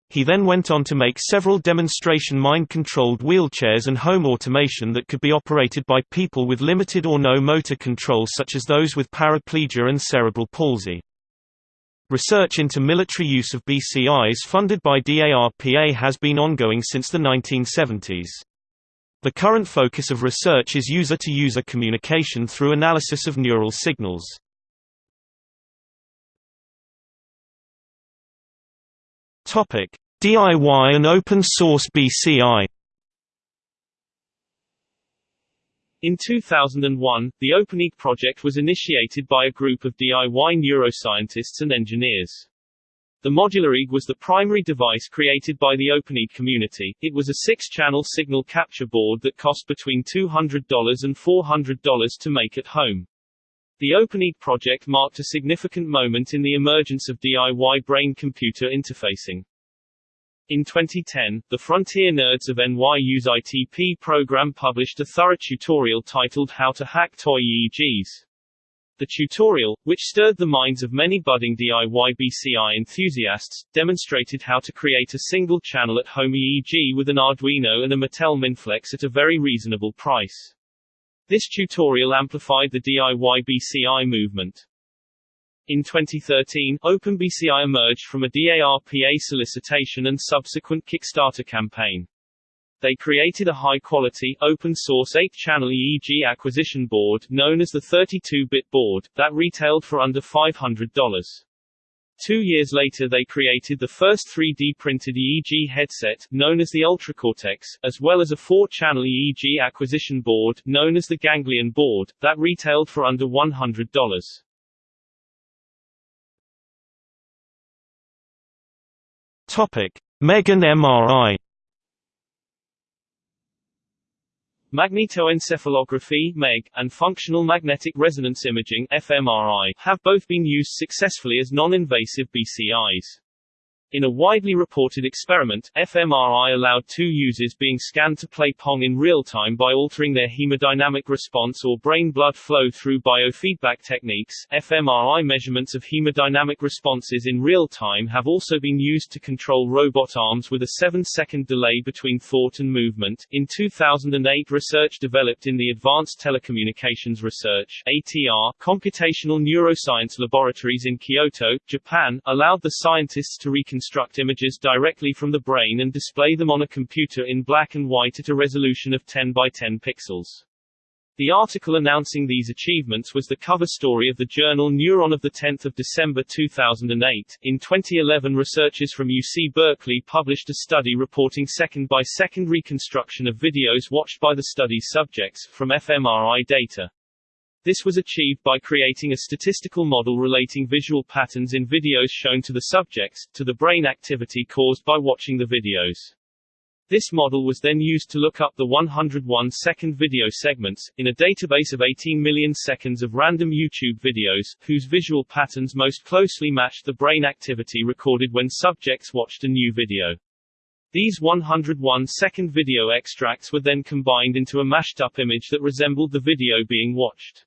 He then went on to make several demonstration mind-controlled wheelchairs and home automation that could be operated by people with limited or no motor control such as those with paraplegia and cerebral palsy. Research into military use of BCIs funded by DARPA has been ongoing since the 1970s. The current focus of research is user-to-user -user communication through analysis of neural signals. DIY and open source BCI. In 2001, the OpenEEG project was initiated by a group of DIY neuroscientists and engineers. The Modular EEG was the primary device created by the OpenEEG community. It was a six-channel signal capture board that cost between $200 and $400 to make at home. The OpenEEG project marked a significant moment in the emergence of DIY brain-computer interfacing. In 2010, the Frontier Nerds of NYU's ITP program published a thorough tutorial titled How to Hack Toy EEGs. The tutorial, which stirred the minds of many budding DIY BCI enthusiasts, demonstrated how to create a single-channel at-home EEG with an Arduino and a Mattel Mindflex at a very reasonable price. This tutorial amplified the DIY BCI movement. In 2013, OpenBCI emerged from a DARPA solicitation and subsequent Kickstarter campaign. They created a high-quality, open-source 8-channel EEG acquisition board, known as the 32-bit board, that retailed for under $500. Two years later they created the first 3D printed EEG headset, known as the UltraCortex, as well as a 4-channel EEG acquisition board, known as the Ganglion board, that retailed for under $100. Topic: MEG and MRI Magnetoencephalography (MEG) and functional magnetic resonance imaging (fMRI) have both been used successfully as non-invasive BCIs. In a widely reported experiment, fMRI allowed two users being scanned to play Pong in real time by altering their hemodynamic response or brain blood flow through biofeedback techniques. fMRI measurements of hemodynamic responses in real time have also been used to control robot arms with a 7 second delay between thought and movement. In 2008, research developed in the Advanced Telecommunications Research ATR computational neuroscience laboratories in Kyoto, Japan, allowed the scientists to reconstruct reconstruct images directly from the brain and display them on a computer in black and white at a resolution of 10 by 10 pixels. The article announcing these achievements was the cover story of the journal Neuron of 10 December 2008. In 2011 researchers from UC Berkeley published a study reporting second-by-second -second reconstruction of videos watched by the study's subjects, from fMRI data. This was achieved by creating a statistical model relating visual patterns in videos shown to the subjects, to the brain activity caused by watching the videos. This model was then used to look up the 101 second video segments, in a database of 18 million seconds of random YouTube videos, whose visual patterns most closely matched the brain activity recorded when subjects watched a new video. These 101 second video extracts were then combined into a mashed up image that resembled the video being watched.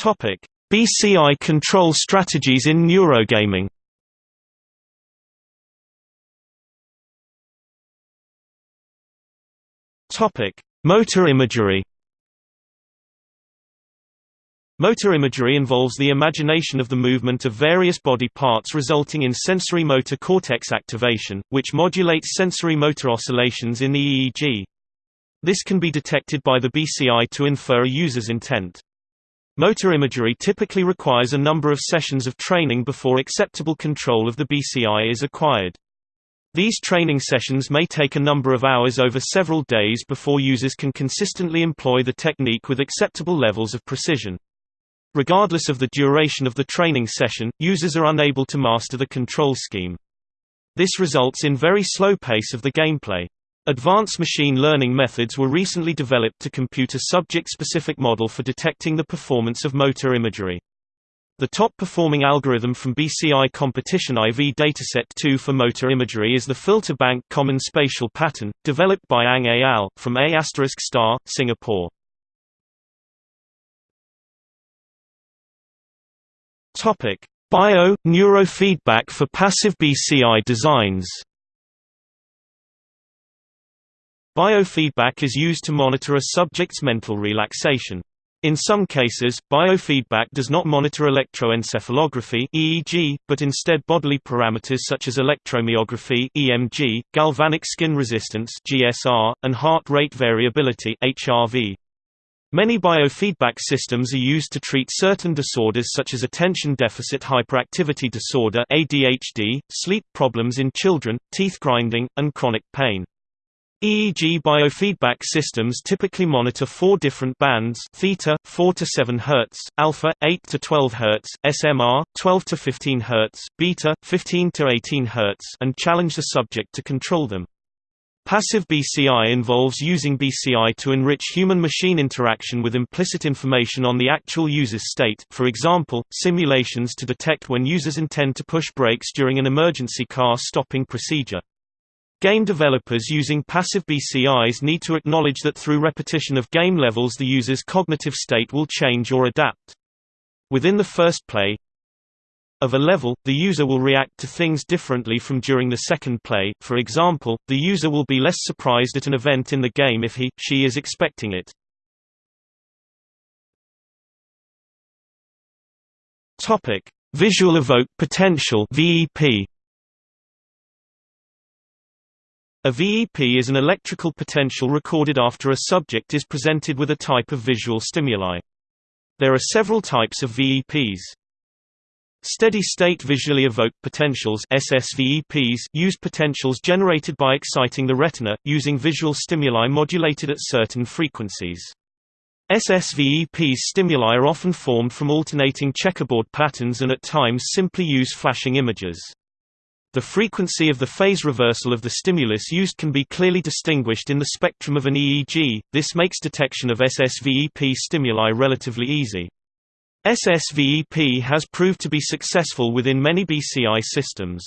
Topic: BCI control strategies in neurogaming. Topic: Motor imagery. Motor imagery involves the imagination of the movement of various body parts resulting in sensory motor cortex activation, which modulates sensory motor oscillations in the EEG. This can be detected by the BCI to infer a user's intent. Motor imagery typically requires a number of sessions of training before acceptable control of the BCI is acquired. These training sessions may take a number of hours over several days before users can consistently employ the technique with acceptable levels of precision. Regardless of the duration of the training session, users are unable to master the control scheme. This results in very slow pace of the gameplay. Advanced machine learning methods were recently developed to compute a subject-specific model for detecting the performance of motor imagery. The top-performing algorithm from BCI Competition IV Dataset 2 for motor imagery is the Filter Bank Common Spatial Pattern, developed by Ang et al. from A** star, Singapore. Bio – neurofeedback for passive BCI designs Biofeedback is used to monitor a subject's mental relaxation. In some cases, biofeedback does not monitor electroencephalography (EEG), but instead bodily parameters such as electromyography (EMG), galvanic skin resistance (GSR), and heart rate variability (HRV). Many biofeedback systems are used to treat certain disorders such as attention deficit hyperactivity disorder (ADHD), sleep problems in children, teeth grinding, and chronic pain. EEG biofeedback systems typically monitor four different bands theta 4 to 7 Hz, alpha 8 to 12 Hz, SMR 12 to 15 Hz, beta 15 to 18 Hz and challenge the subject to control them. Passive BCI involves using BCI to enrich human-machine interaction with implicit information on the actual user's state for example, simulations to detect when users intend to push brakes during an emergency car stopping procedure. Game developers using passive BCIs need to acknowledge that through repetition of game levels the user's cognitive state will change or adapt. Within the first play of a level, the user will react to things differently from during the second play, for example, the user will be less surprised at an event in the game if he, she is expecting it. Visual Evoke Potential VEP A VEP is an electrical potential recorded after a subject is presented with a type of visual stimuli. There are several types of VEPs. Steady-state visually evoked potentials SSVEPs use potentials generated by exciting the retina, using visual stimuli modulated at certain frequencies. SSVEPs stimuli are often formed from alternating checkerboard patterns and at times simply use flashing images. The frequency of the phase reversal of the stimulus used can be clearly distinguished in the spectrum of an EEG, this makes detection of SSVEP stimuli relatively easy. SSVEP has proved to be successful within many BCI systems.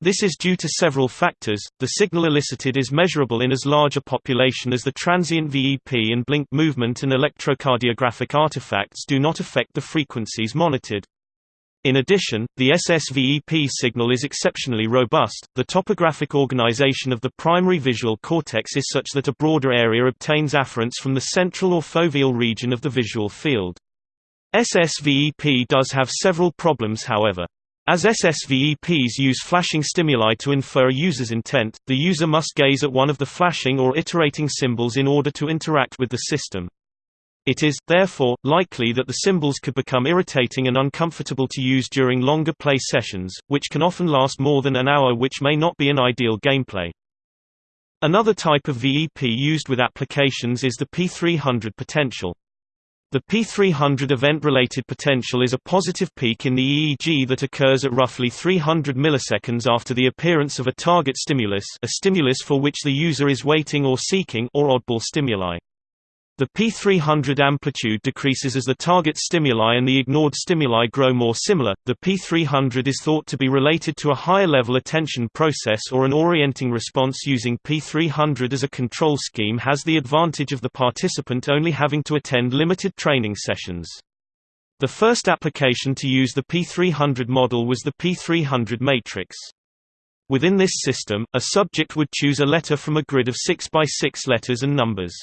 This is due to several factors. The signal elicited is measurable in as large a population as the transient VEP and blink movement and electrocardiographic artifacts do not affect the frequencies monitored. In addition, the SSVEP signal is exceptionally robust. The topographic organization of the primary visual cortex is such that a broader area obtains afferents from the central or foveal region of the visual field. SSVEP does have several problems however. As SSVEPs use flashing stimuli to infer a user's intent, the user must gaze at one of the flashing or iterating symbols in order to interact with the system. It is, therefore, likely that the symbols could become irritating and uncomfortable to use during longer play sessions, which can often last more than an hour which may not be an ideal gameplay. Another type of VEP used with applications is the P300 potential. The P300 event-related potential is a positive peak in the EEG that occurs at roughly 300 milliseconds after the appearance of a target stimulus a stimulus for which the user is waiting or seeking or oddball stimuli. The P300 amplitude decreases as the target stimuli and the ignored stimuli grow more similar. The P300 is thought to be related to a higher level attention process or an orienting response using P300 as a control scheme has the advantage of the participant only having to attend limited training sessions. The first application to use the P300 model was the P300 matrix. Within this system, a subject would choose a letter from a grid of 6 by 6 letters and numbers.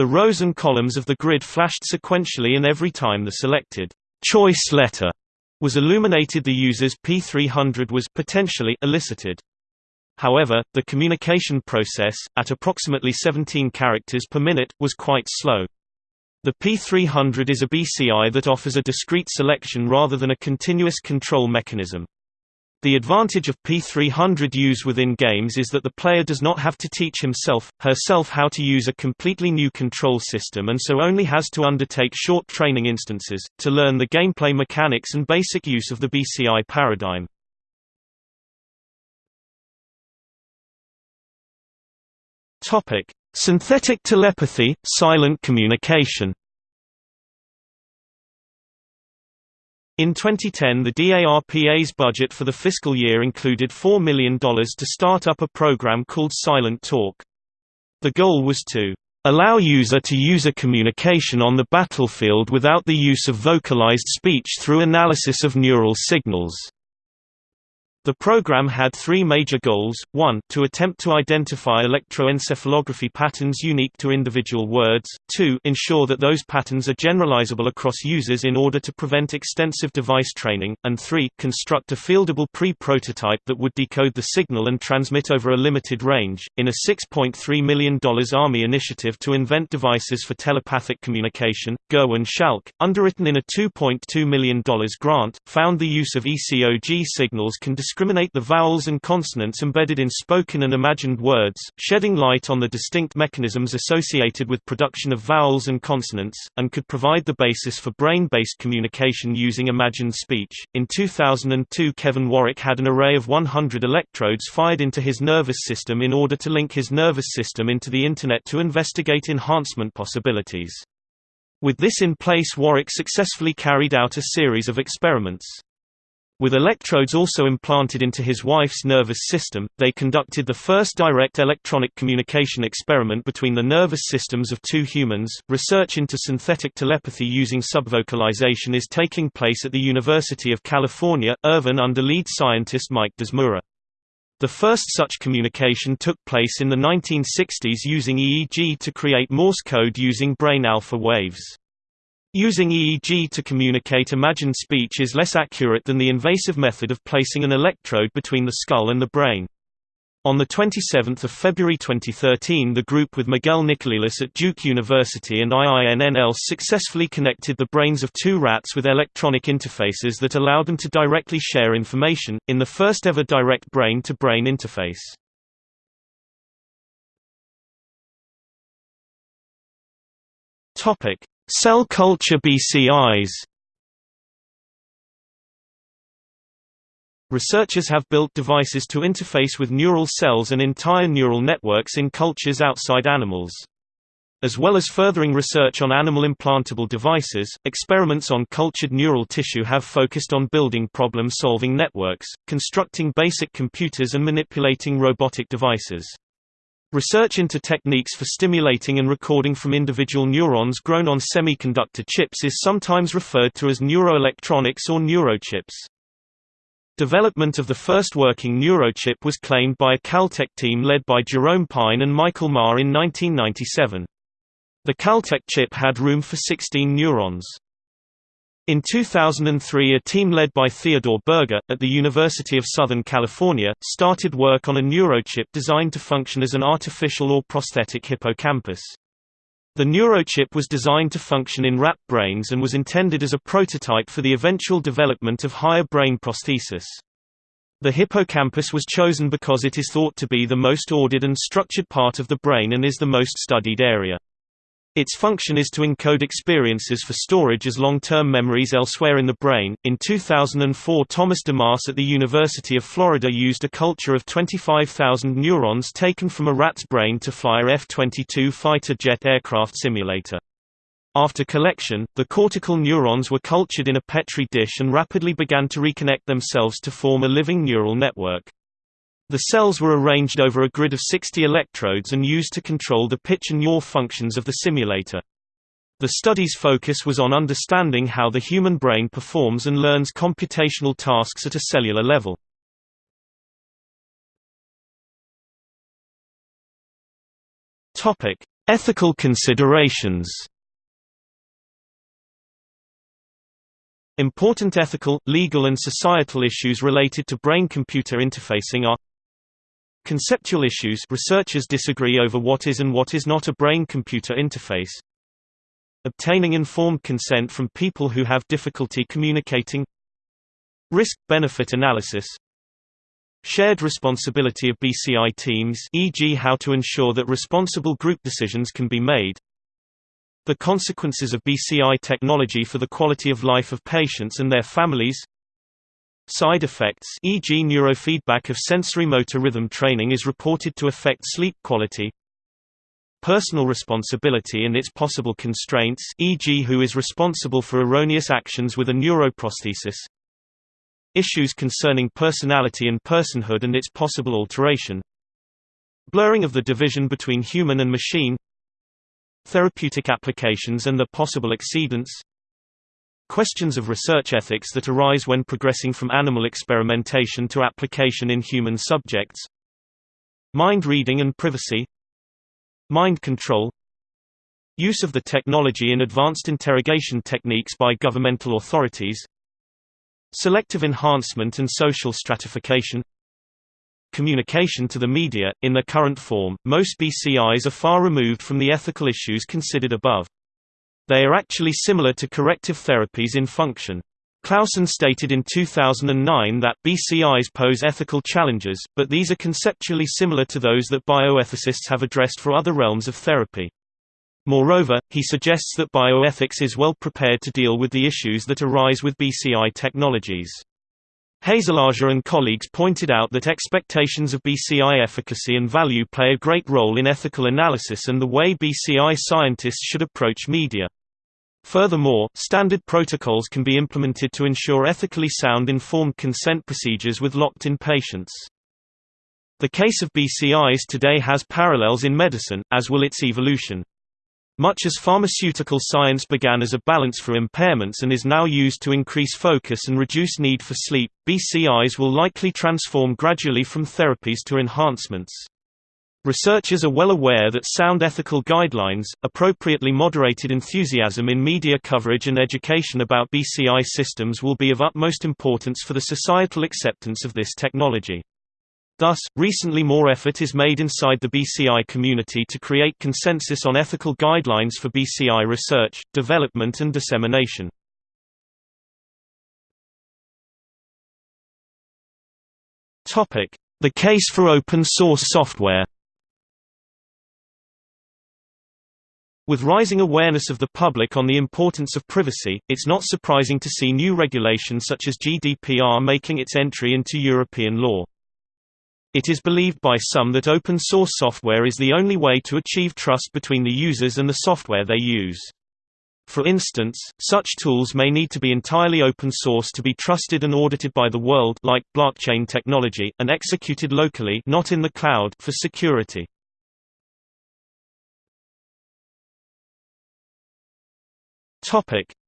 The rows and columns of the grid flashed sequentially and every time the selected choice letter was illuminated the user's P300 was potentially elicited. However, the communication process, at approximately 17 characters per minute, was quite slow. The P300 is a BCI that offers a discrete selection rather than a continuous control mechanism. The advantage of P300 use within games is that the player does not have to teach himself, herself how to use a completely new control system and so only has to undertake short training instances, to learn the gameplay mechanics and basic use of the BCI paradigm. Synthetic telepathy, silent communication In 2010 the DARPA's budget for the fiscal year included $4 million to start up a program called Silent Talk. The goal was to allow user to user communication on the battlefield without the use of vocalized speech through analysis of neural signals. The program had three major goals, 1 to attempt to identify electroencephalography patterns unique to individual words, 2 ensure that those patterns are generalizable across users in order to prevent extensive device training, and 3 construct a fieldable pre-prototype that would decode the signal and transmit over a limited range. In a $6.3 million Army initiative to invent devices for telepathic communication, Gerwin Schalk, underwritten in a $2.2 million grant, found the use of ECOG signals can discriminate the vowels and consonants embedded in spoken and imagined words, shedding light on the distinct mechanisms associated with production of vowels and consonants, and could provide the basis for brain-based communication using imagined speech. In 2002 Kevin Warwick had an array of 100 electrodes fired into his nervous system in order to link his nervous system into the Internet to investigate enhancement possibilities. With this in place Warwick successfully carried out a series of experiments. With electrodes also implanted into his wife's nervous system, they conducted the first direct electronic communication experiment between the nervous systems of two humans. Research into synthetic telepathy using subvocalization is taking place at the University of California, Irvine under lead scientist Mike D'Zmura. The first such communication took place in the 1960s using EEG to create Morse code using brain alpha waves. Using EEG to communicate imagined speech is less accurate than the invasive method of placing an electrode between the skull and the brain. On 27 February 2013 the group with Miguel Nicolelis at Duke University and IINNL successfully connected the brains of two rats with electronic interfaces that allowed them to directly share information, in the first ever direct brain-to-brain -brain interface. Cell culture BCIs Researchers have built devices to interface with neural cells and entire neural networks in cultures outside animals. As well as furthering research on animal implantable devices, experiments on cultured neural tissue have focused on building problem-solving networks, constructing basic computers and manipulating robotic devices. Research into techniques for stimulating and recording from individual neurons grown on semiconductor chips is sometimes referred to as neuroelectronics or neurochips. Development of the first working neurochip was claimed by a Caltech team led by Jerome Pine and Michael Maher in 1997. The Caltech chip had room for 16 neurons. In 2003 a team led by Theodore Berger, at the University of Southern California, started work on a neurochip designed to function as an artificial or prosthetic hippocampus. The neurochip was designed to function in rat brains and was intended as a prototype for the eventual development of higher brain prosthesis. The hippocampus was chosen because it is thought to be the most ordered and structured part of the brain and is the most studied area. Its function is to encode experiences for storage as long-term memories elsewhere in the brain. In 2004, Thomas DeMarse at the University of Florida used a culture of 25,000 neurons taken from a rat's brain to fly a F-22 fighter jet aircraft simulator. After collection, the cortical neurons were cultured in a Petri dish and rapidly began to reconnect themselves to form a living neural network. The cells were arranged over a grid of 60 electrodes and used to control the pitch and yaw functions of the simulator. The study's focus was on understanding how the human brain performs and learns computational tasks at a cellular level. Ethical considerations. Important ethical, legal and societal issues related to brain-computer interfacing are Conceptual issues researchers disagree over what is and what is not a brain-computer interface. Obtaining informed consent from people who have difficulty communicating Risk-benefit analysis Shared responsibility of BCI teams e.g. how to ensure that responsible group decisions can be made The consequences of BCI technology for the quality of life of patients and their families Side effects e.g. neurofeedback of sensory-motor rhythm training is reported to affect sleep quality. Personal responsibility and its possible constraints e.g. who is responsible for erroneous actions with a neuroprosthesis. Issues concerning personality and personhood and its possible alteration. Blurring of the division between human and machine therapeutic applications and their possible exceedance, questions of research ethics that arise when progressing from animal experimentation to application in human subjects, mind reading and privacy, mind control, use of the technology in advanced interrogation techniques by governmental authorities, selective enhancement and social stratification, communication to the media. In their current form, most BCIs are far removed from the ethical issues considered above. They are actually similar to corrective therapies in function. Clausen stated in 2009 that BCIs pose ethical challenges, but these are conceptually similar to those that bioethicists have addressed for other realms of therapy. Moreover, he suggests that bioethics is well prepared to deal with the issues that arise with BCI technologies. Haselager and colleagues pointed out that expectations of BCI efficacy and value play a great role in ethical analysis and the way BCI scientists should approach media. Furthermore, standard protocols can be implemented to ensure ethically sound informed consent procedures with locked-in patients. The case of BCIs today has parallels in medicine, as will its evolution. Much as pharmaceutical science began as a balance for impairments and is now used to increase focus and reduce need for sleep, BCIs will likely transform gradually from therapies to enhancements. Researchers are well aware that sound ethical guidelines, appropriately moderated enthusiasm in media coverage and education about BCI systems will be of utmost importance for the societal acceptance of this technology. Thus, recently more effort is made inside the BCI community to create consensus on ethical guidelines for BCI research, development and dissemination. The case for open source software With rising awareness of the public on the importance of privacy, it's not surprising to see new regulation such as GDPR making its entry into European law. It is believed by some that open-source software is the only way to achieve trust between the users and the software they use. For instance, such tools may need to be entirely open source to be trusted and audited by the world like blockchain technology, and executed locally not in the cloud for security.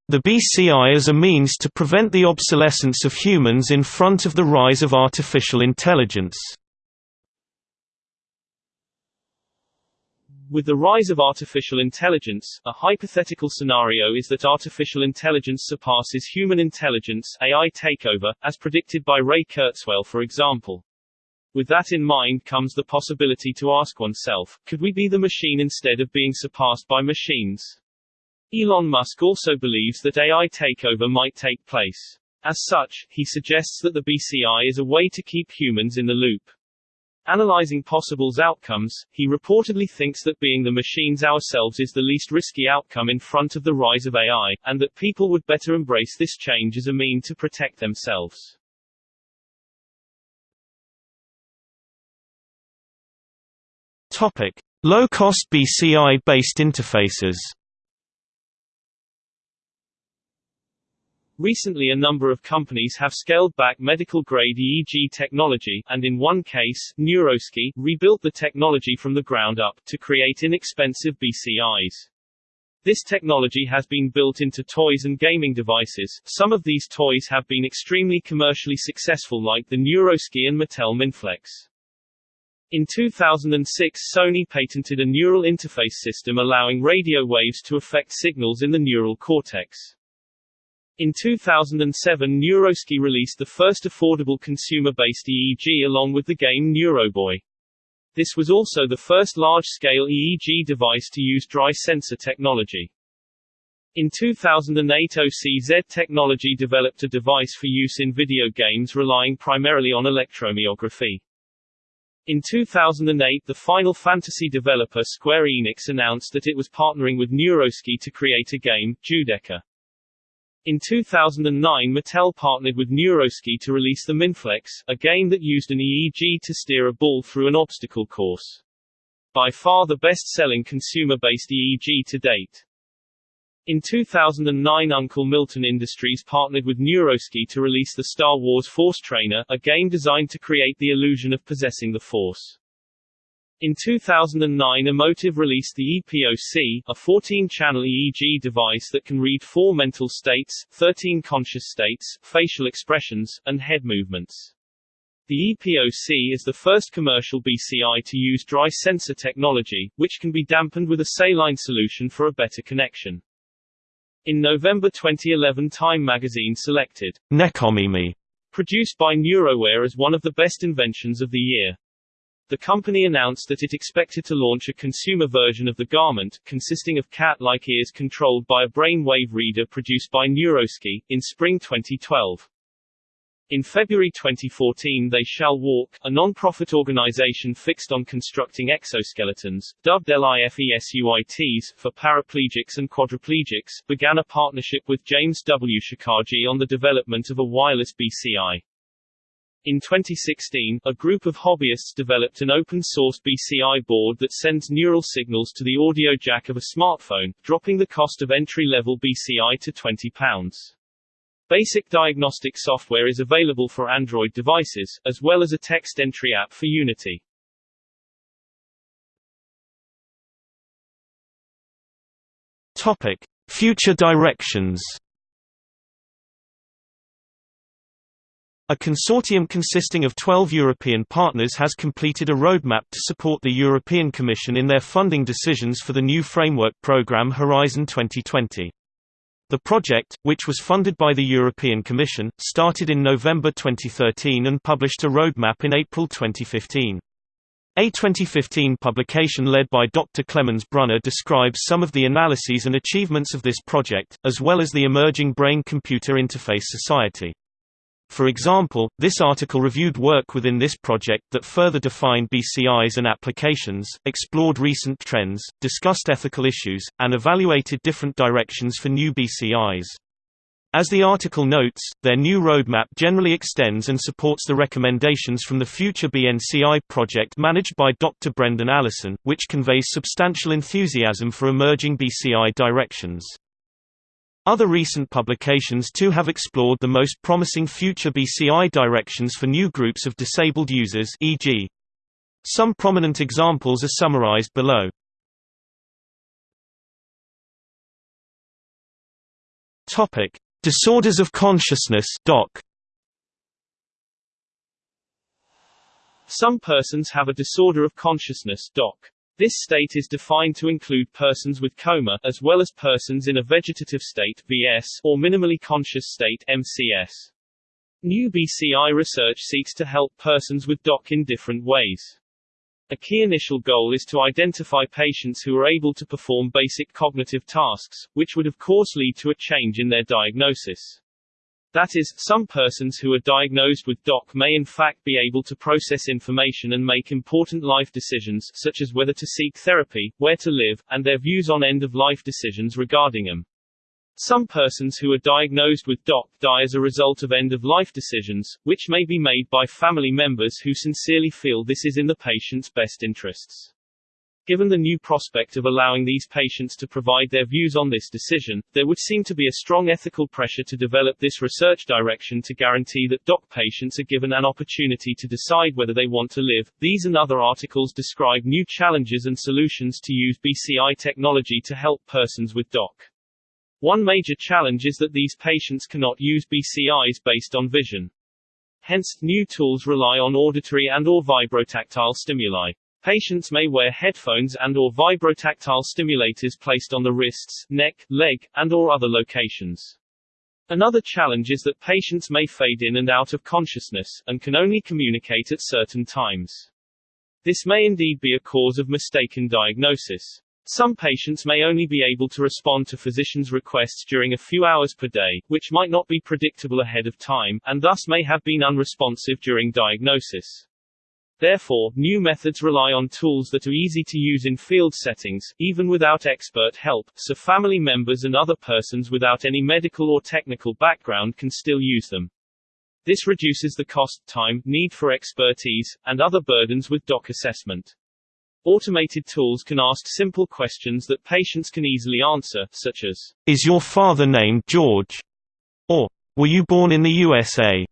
The BCI as a means to prevent the obsolescence of humans in front of the rise of artificial intelligence With the rise of artificial intelligence, a hypothetical scenario is that artificial intelligence surpasses human intelligence AI takeover, as predicted by Ray Kurzweil for example. With that in mind comes the possibility to ask oneself, could we be the machine instead of being surpassed by machines? Elon Musk also believes that AI takeover might take place. As such, he suggests that the BCI is a way to keep humans in the loop. Analyzing possible outcomes, he reportedly thinks that being the machines ourselves is the least risky outcome in front of the rise of AI, and that people would better embrace this change as a mean to protect themselves. Topic: Low-cost BCI-based interfaces. Recently a number of companies have scaled back medical-grade EEG technology, and in one case, NeuroSky, rebuilt the technology from the ground up, to create inexpensive BCIs. This technology has been built into toys and gaming devices. Some of these toys have been extremely commercially successful like the NeuroSky and Mattel Mindflex. In 2006 Sony patented a neural interface system allowing radio waves to affect signals in the neural cortex. In 2007 NeuroSky released the first affordable consumer-based EEG along with the game Neuroboy. This was also the first large-scale EEG device to use dry sensor technology. In 2008 OCZ Technology developed a device for use in video games relying primarily on electromyography. In 2008 the Final Fantasy developer Square Enix announced that it was partnering with NeuroSky to create a game, Judecca. In 2009 Mattel partnered with NeuroSky to release the Mindflex, a game that used an EEG to steer a ball through an obstacle course. By far the best-selling consumer-based EEG to date. In 2009 Uncle Milton Industries partnered with NeuroSky to release the Star Wars Force Trainer, a game designed to create the illusion of possessing the Force. In 2009 Emotiv released the EPOC, a 14-channel EEG device that can read four mental states, 13 conscious states, facial expressions, and head movements. The EPOC is the first commercial BCI to use dry sensor technology, which can be dampened with a saline solution for a better connection. In November 2011 Time magazine selected Necomimi, produced by Neurowear as one of the best inventions of the year. The company announced that it expected to launch a consumer version of the garment, consisting of cat-like ears controlled by a brainwave reader produced by NeuroSky, in spring 2012. In February 2014 They Shall Walk, a non-profit organization fixed on constructing exoskeletons, dubbed LIFESUITs, for paraplegics and quadriplegics, began a partnership with James W. Shakarji on the development of a wireless BCI. In 2016, a group of hobbyists developed an open-source BCI board that sends neural signals to the audio jack of a smartphone, dropping the cost of entry-level BCI to £20. Basic diagnostic software is available for Android devices, as well as a text entry app for Unity. Topic: Future directions. A consortium consisting of 12 European partners has completed a roadmap to support the European Commission in their funding decisions for the new framework programme Horizon 2020. The project, which was funded by the European Commission, started in November 2013 and published a roadmap in April 2015. A 2015 publication led by Dr. Clemens Brunner describes some of the analyses and achievements of this project, as well as the emerging Brain-Computer Interface Society. For example, this article reviewed work within this project that further defined BCIs and applications, explored recent trends, discussed ethical issues, and evaluated different directions for new BCIs. As the article notes, their new roadmap generally extends and supports the recommendations from the future BNCI project managed by Dr. Brendan Allison, which conveys substantial enthusiasm for emerging BCI directions. Other recent publications too have explored the most promising future BCI directions for new groups of disabled users e.g. Some prominent examples are summarized below. Topic: Disorders of consciousness (DOC). Some persons have a disorder of consciousness (DOC). This state is defined to include persons with coma, as well as persons in a vegetative state VS, or minimally conscious state MCS. New BCI research seeks to help persons with DOC in different ways. A key initial goal is to identify patients who are able to perform basic cognitive tasks, which would of course lead to a change in their diagnosis. That is, some persons who are diagnosed with DOC may in fact be able to process information and make important life decisions such as whether to seek therapy, where to live, and their views on end-of-life decisions regarding them. Some persons who are diagnosed with DOC die as a result of end-of-life decisions, which may be made by family members who sincerely feel this is in the patient's best interests. Given the new prospect of allowing these patients to provide their views on this decision, there would seem to be a strong ethical pressure to develop this research direction to guarantee that DOC patients are given an opportunity to decide whether they want to live. These and other articles describe new challenges and solutions to use BCI technology to help persons with DOC. One major challenge is that these patients cannot use BCIs based on vision. Hence, new tools rely on auditory and or vibrotactile stimuli. Patients may wear headphones and or vibrotactile stimulators placed on the wrists, neck, leg, and or other locations. Another challenge is that patients may fade in and out of consciousness, and can only communicate at certain times. This may indeed be a cause of mistaken diagnosis. Some patients may only be able to respond to physicians' requests during a few hours per day, which might not be predictable ahead of time, and thus may have been unresponsive during diagnosis. Therefore, new methods rely on tools that are easy to use in field settings, even without expert help, so family members and other persons without any medical or technical background can still use them. This reduces the cost, time, need for expertise, and other burdens with DOC assessment. Automated tools can ask simple questions that patients can easily answer, such as, Is your father named George? Or, Were you born in the USA?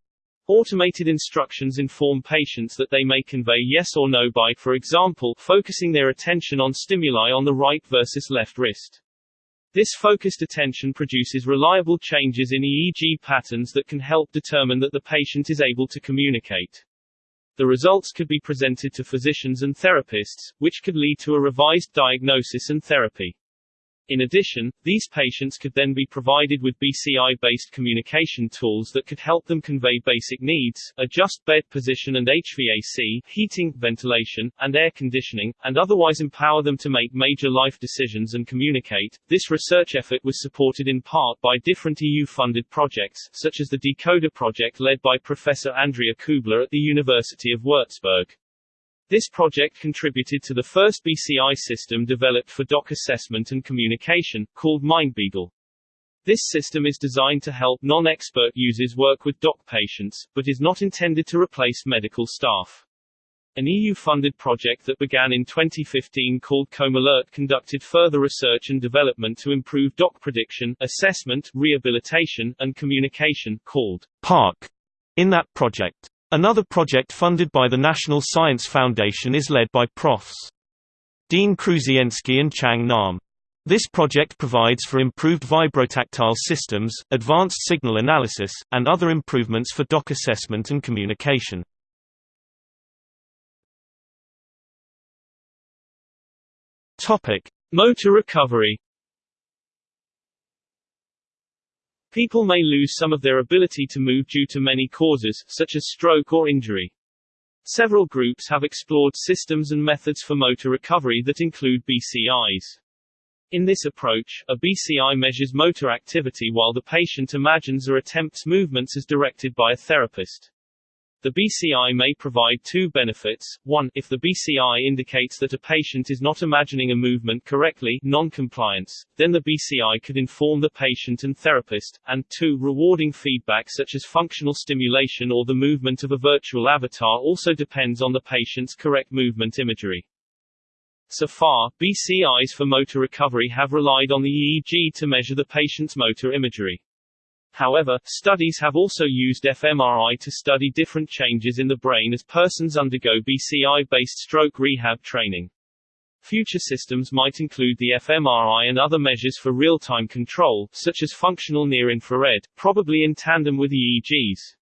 Automated instructions inform patients that they may convey yes or no by, for example, focusing their attention on stimuli on the right versus left wrist. This focused attention produces reliable changes in EEG patterns that can help determine that the patient is able to communicate. The results could be presented to physicians and therapists, which could lead to a revised diagnosis and therapy. In addition, these patients could then be provided with BCI-based communication tools that could help them convey basic needs, adjust bed position and HVAC, heating, ventilation, and air conditioning, and otherwise empower them to make major life decisions and communicate. This research effort was supported in part by different EU-funded projects, such as the Decoder project led by Professor Andrea Kübler at the University of Würzburg. This project contributed to the first BCI system developed for doc assessment and communication, called MindBeagle. This system is designed to help non-expert users work with doc patients, but is not intended to replace medical staff. An EU-funded project that began in 2015 called ComAlert conducted further research and development to improve doc prediction, assessment, rehabilitation, and communication, called PARC. In that project, Another project funded by the National Science Foundation is led by Profs. Dean Krusienski and Chang Nam. This project provides for improved vibrotactile systems, advanced signal analysis, and other improvements for doc assessment and communication. Motor recovery. People may lose some of their ability to move due to many causes, such as stroke or injury. Several groups have explored systems and methods for motor recovery that include BCIs. In this approach, a BCI measures motor activity while the patient imagines or attempts movements as directed by a therapist. The BCI may provide two benefits. One, if the BCI indicates that a patient is not imagining a movement correctly non-compliance, then the BCI could inform the patient and therapist, and two, rewarding feedback such as functional stimulation or the movement of a virtual avatar also depends on the patient's correct movement imagery. So far, BCIs for motor recovery have relied on the EEG to measure the patient's motor imagery. However, studies have also used fMRI to study different changes in the brain as persons undergo BCI-based stroke rehab training. Future systems might include the fMRI and other measures for real-time control, such as functional near-infrared, probably in tandem with EEGs.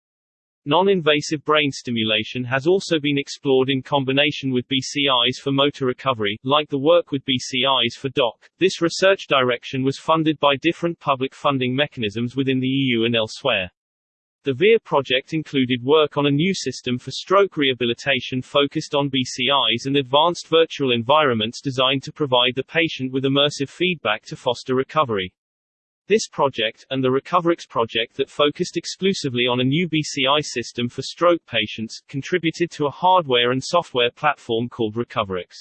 Non-invasive brain stimulation has also been explored in combination with BCIs for motor recovery, like the work with BCIs for DOC. This research direction was funded by different public funding mechanisms within the EU and elsewhere. The VERE project included work on a new system for stroke rehabilitation focused on BCIs and advanced virtual environments designed to provide the patient with immersive feedback to foster recovery. This project, and the Recoverix project that focused exclusively on a new BCI system for stroke patients, contributed to a hardware and software platform called Recoverix.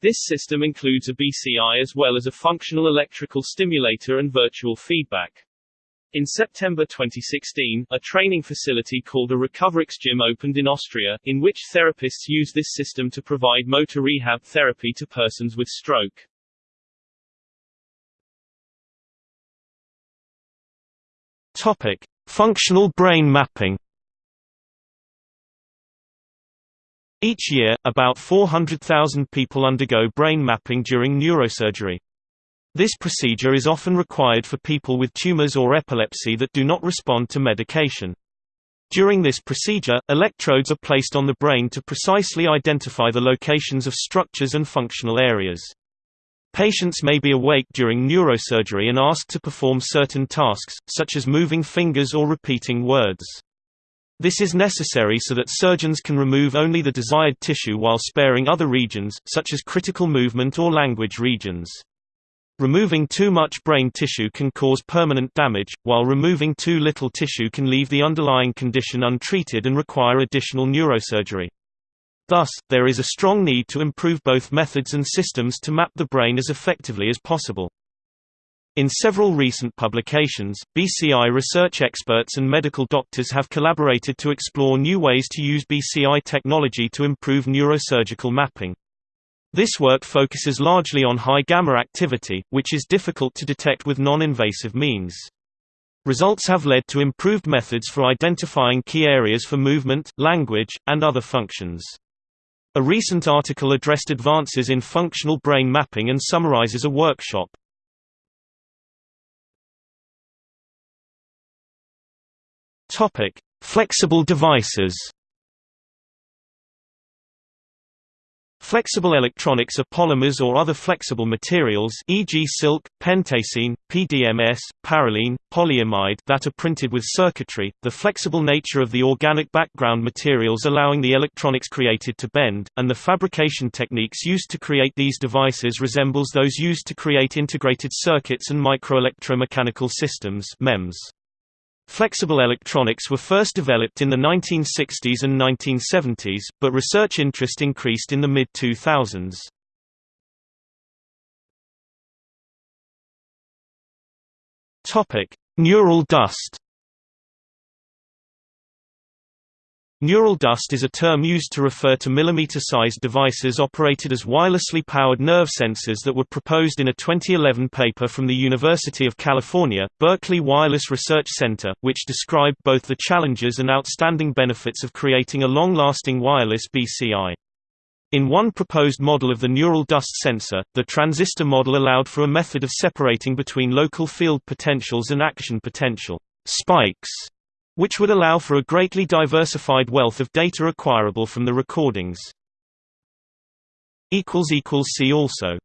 This system includes a BCI as well as a functional electrical stimulator and virtual feedback. In September 2016, a training facility called a Recoverix Gym opened in Austria, in which therapists use this system to provide motor rehab therapy to persons with stroke. Topic: Functional brain mapping. Each year, about 400,000 people undergo brain mapping during neurosurgery. This procedure is often required for people with tumors or epilepsy that do not respond to medication. During this procedure, electrodes are placed on the brain to precisely identify the locations of structures and functional areas. Patients may be awake during neurosurgery and asked to perform certain tasks, such as moving fingers or repeating words. This is necessary so that surgeons can remove only the desired tissue while sparing other regions, such as critical movement or language regions. Removing too much brain tissue can cause permanent damage, while removing too little tissue can leave the underlying condition untreated and require additional neurosurgery. Thus, there is a strong need to improve both methods and systems to map the brain as effectively as possible. In several recent publications, BCI research experts and medical doctors have collaborated to explore new ways to use BCI technology to improve neurosurgical mapping. This work focuses largely on high gamma activity, which is difficult to detect with non-invasive means. Results have led to improved methods for identifying key areas for movement, language, and other functions. A recent article addressed advances in functional brain mapping and summarizes a workshop. Flexible devices. Flexible electronics are polymers or other flexible materials e.g. silk, pentacene, PDMS, parylene, polyamide that are printed with circuitry, the flexible nature of the organic background materials allowing the electronics created to bend, and the fabrication techniques used to create these devices resembles those used to create integrated circuits and microelectromechanical systems MEMS. Flexible electronics were first developed in the 1960s and 1970s, but research interest increased in the mid-2000s. Neural dust Neural dust is a term used to refer to millimeter-sized devices operated as wirelessly powered nerve sensors that were proposed in a 2011 paper from the University of California, Berkeley Wireless Research Center, which described both the challenges and outstanding benefits of creating a long-lasting wireless BCI. In one proposed model of the neural dust sensor, the transistor model allowed for a method of separating between local field potentials and action potential spikes which would allow for a greatly diversified wealth of data acquirable from the recordings. See also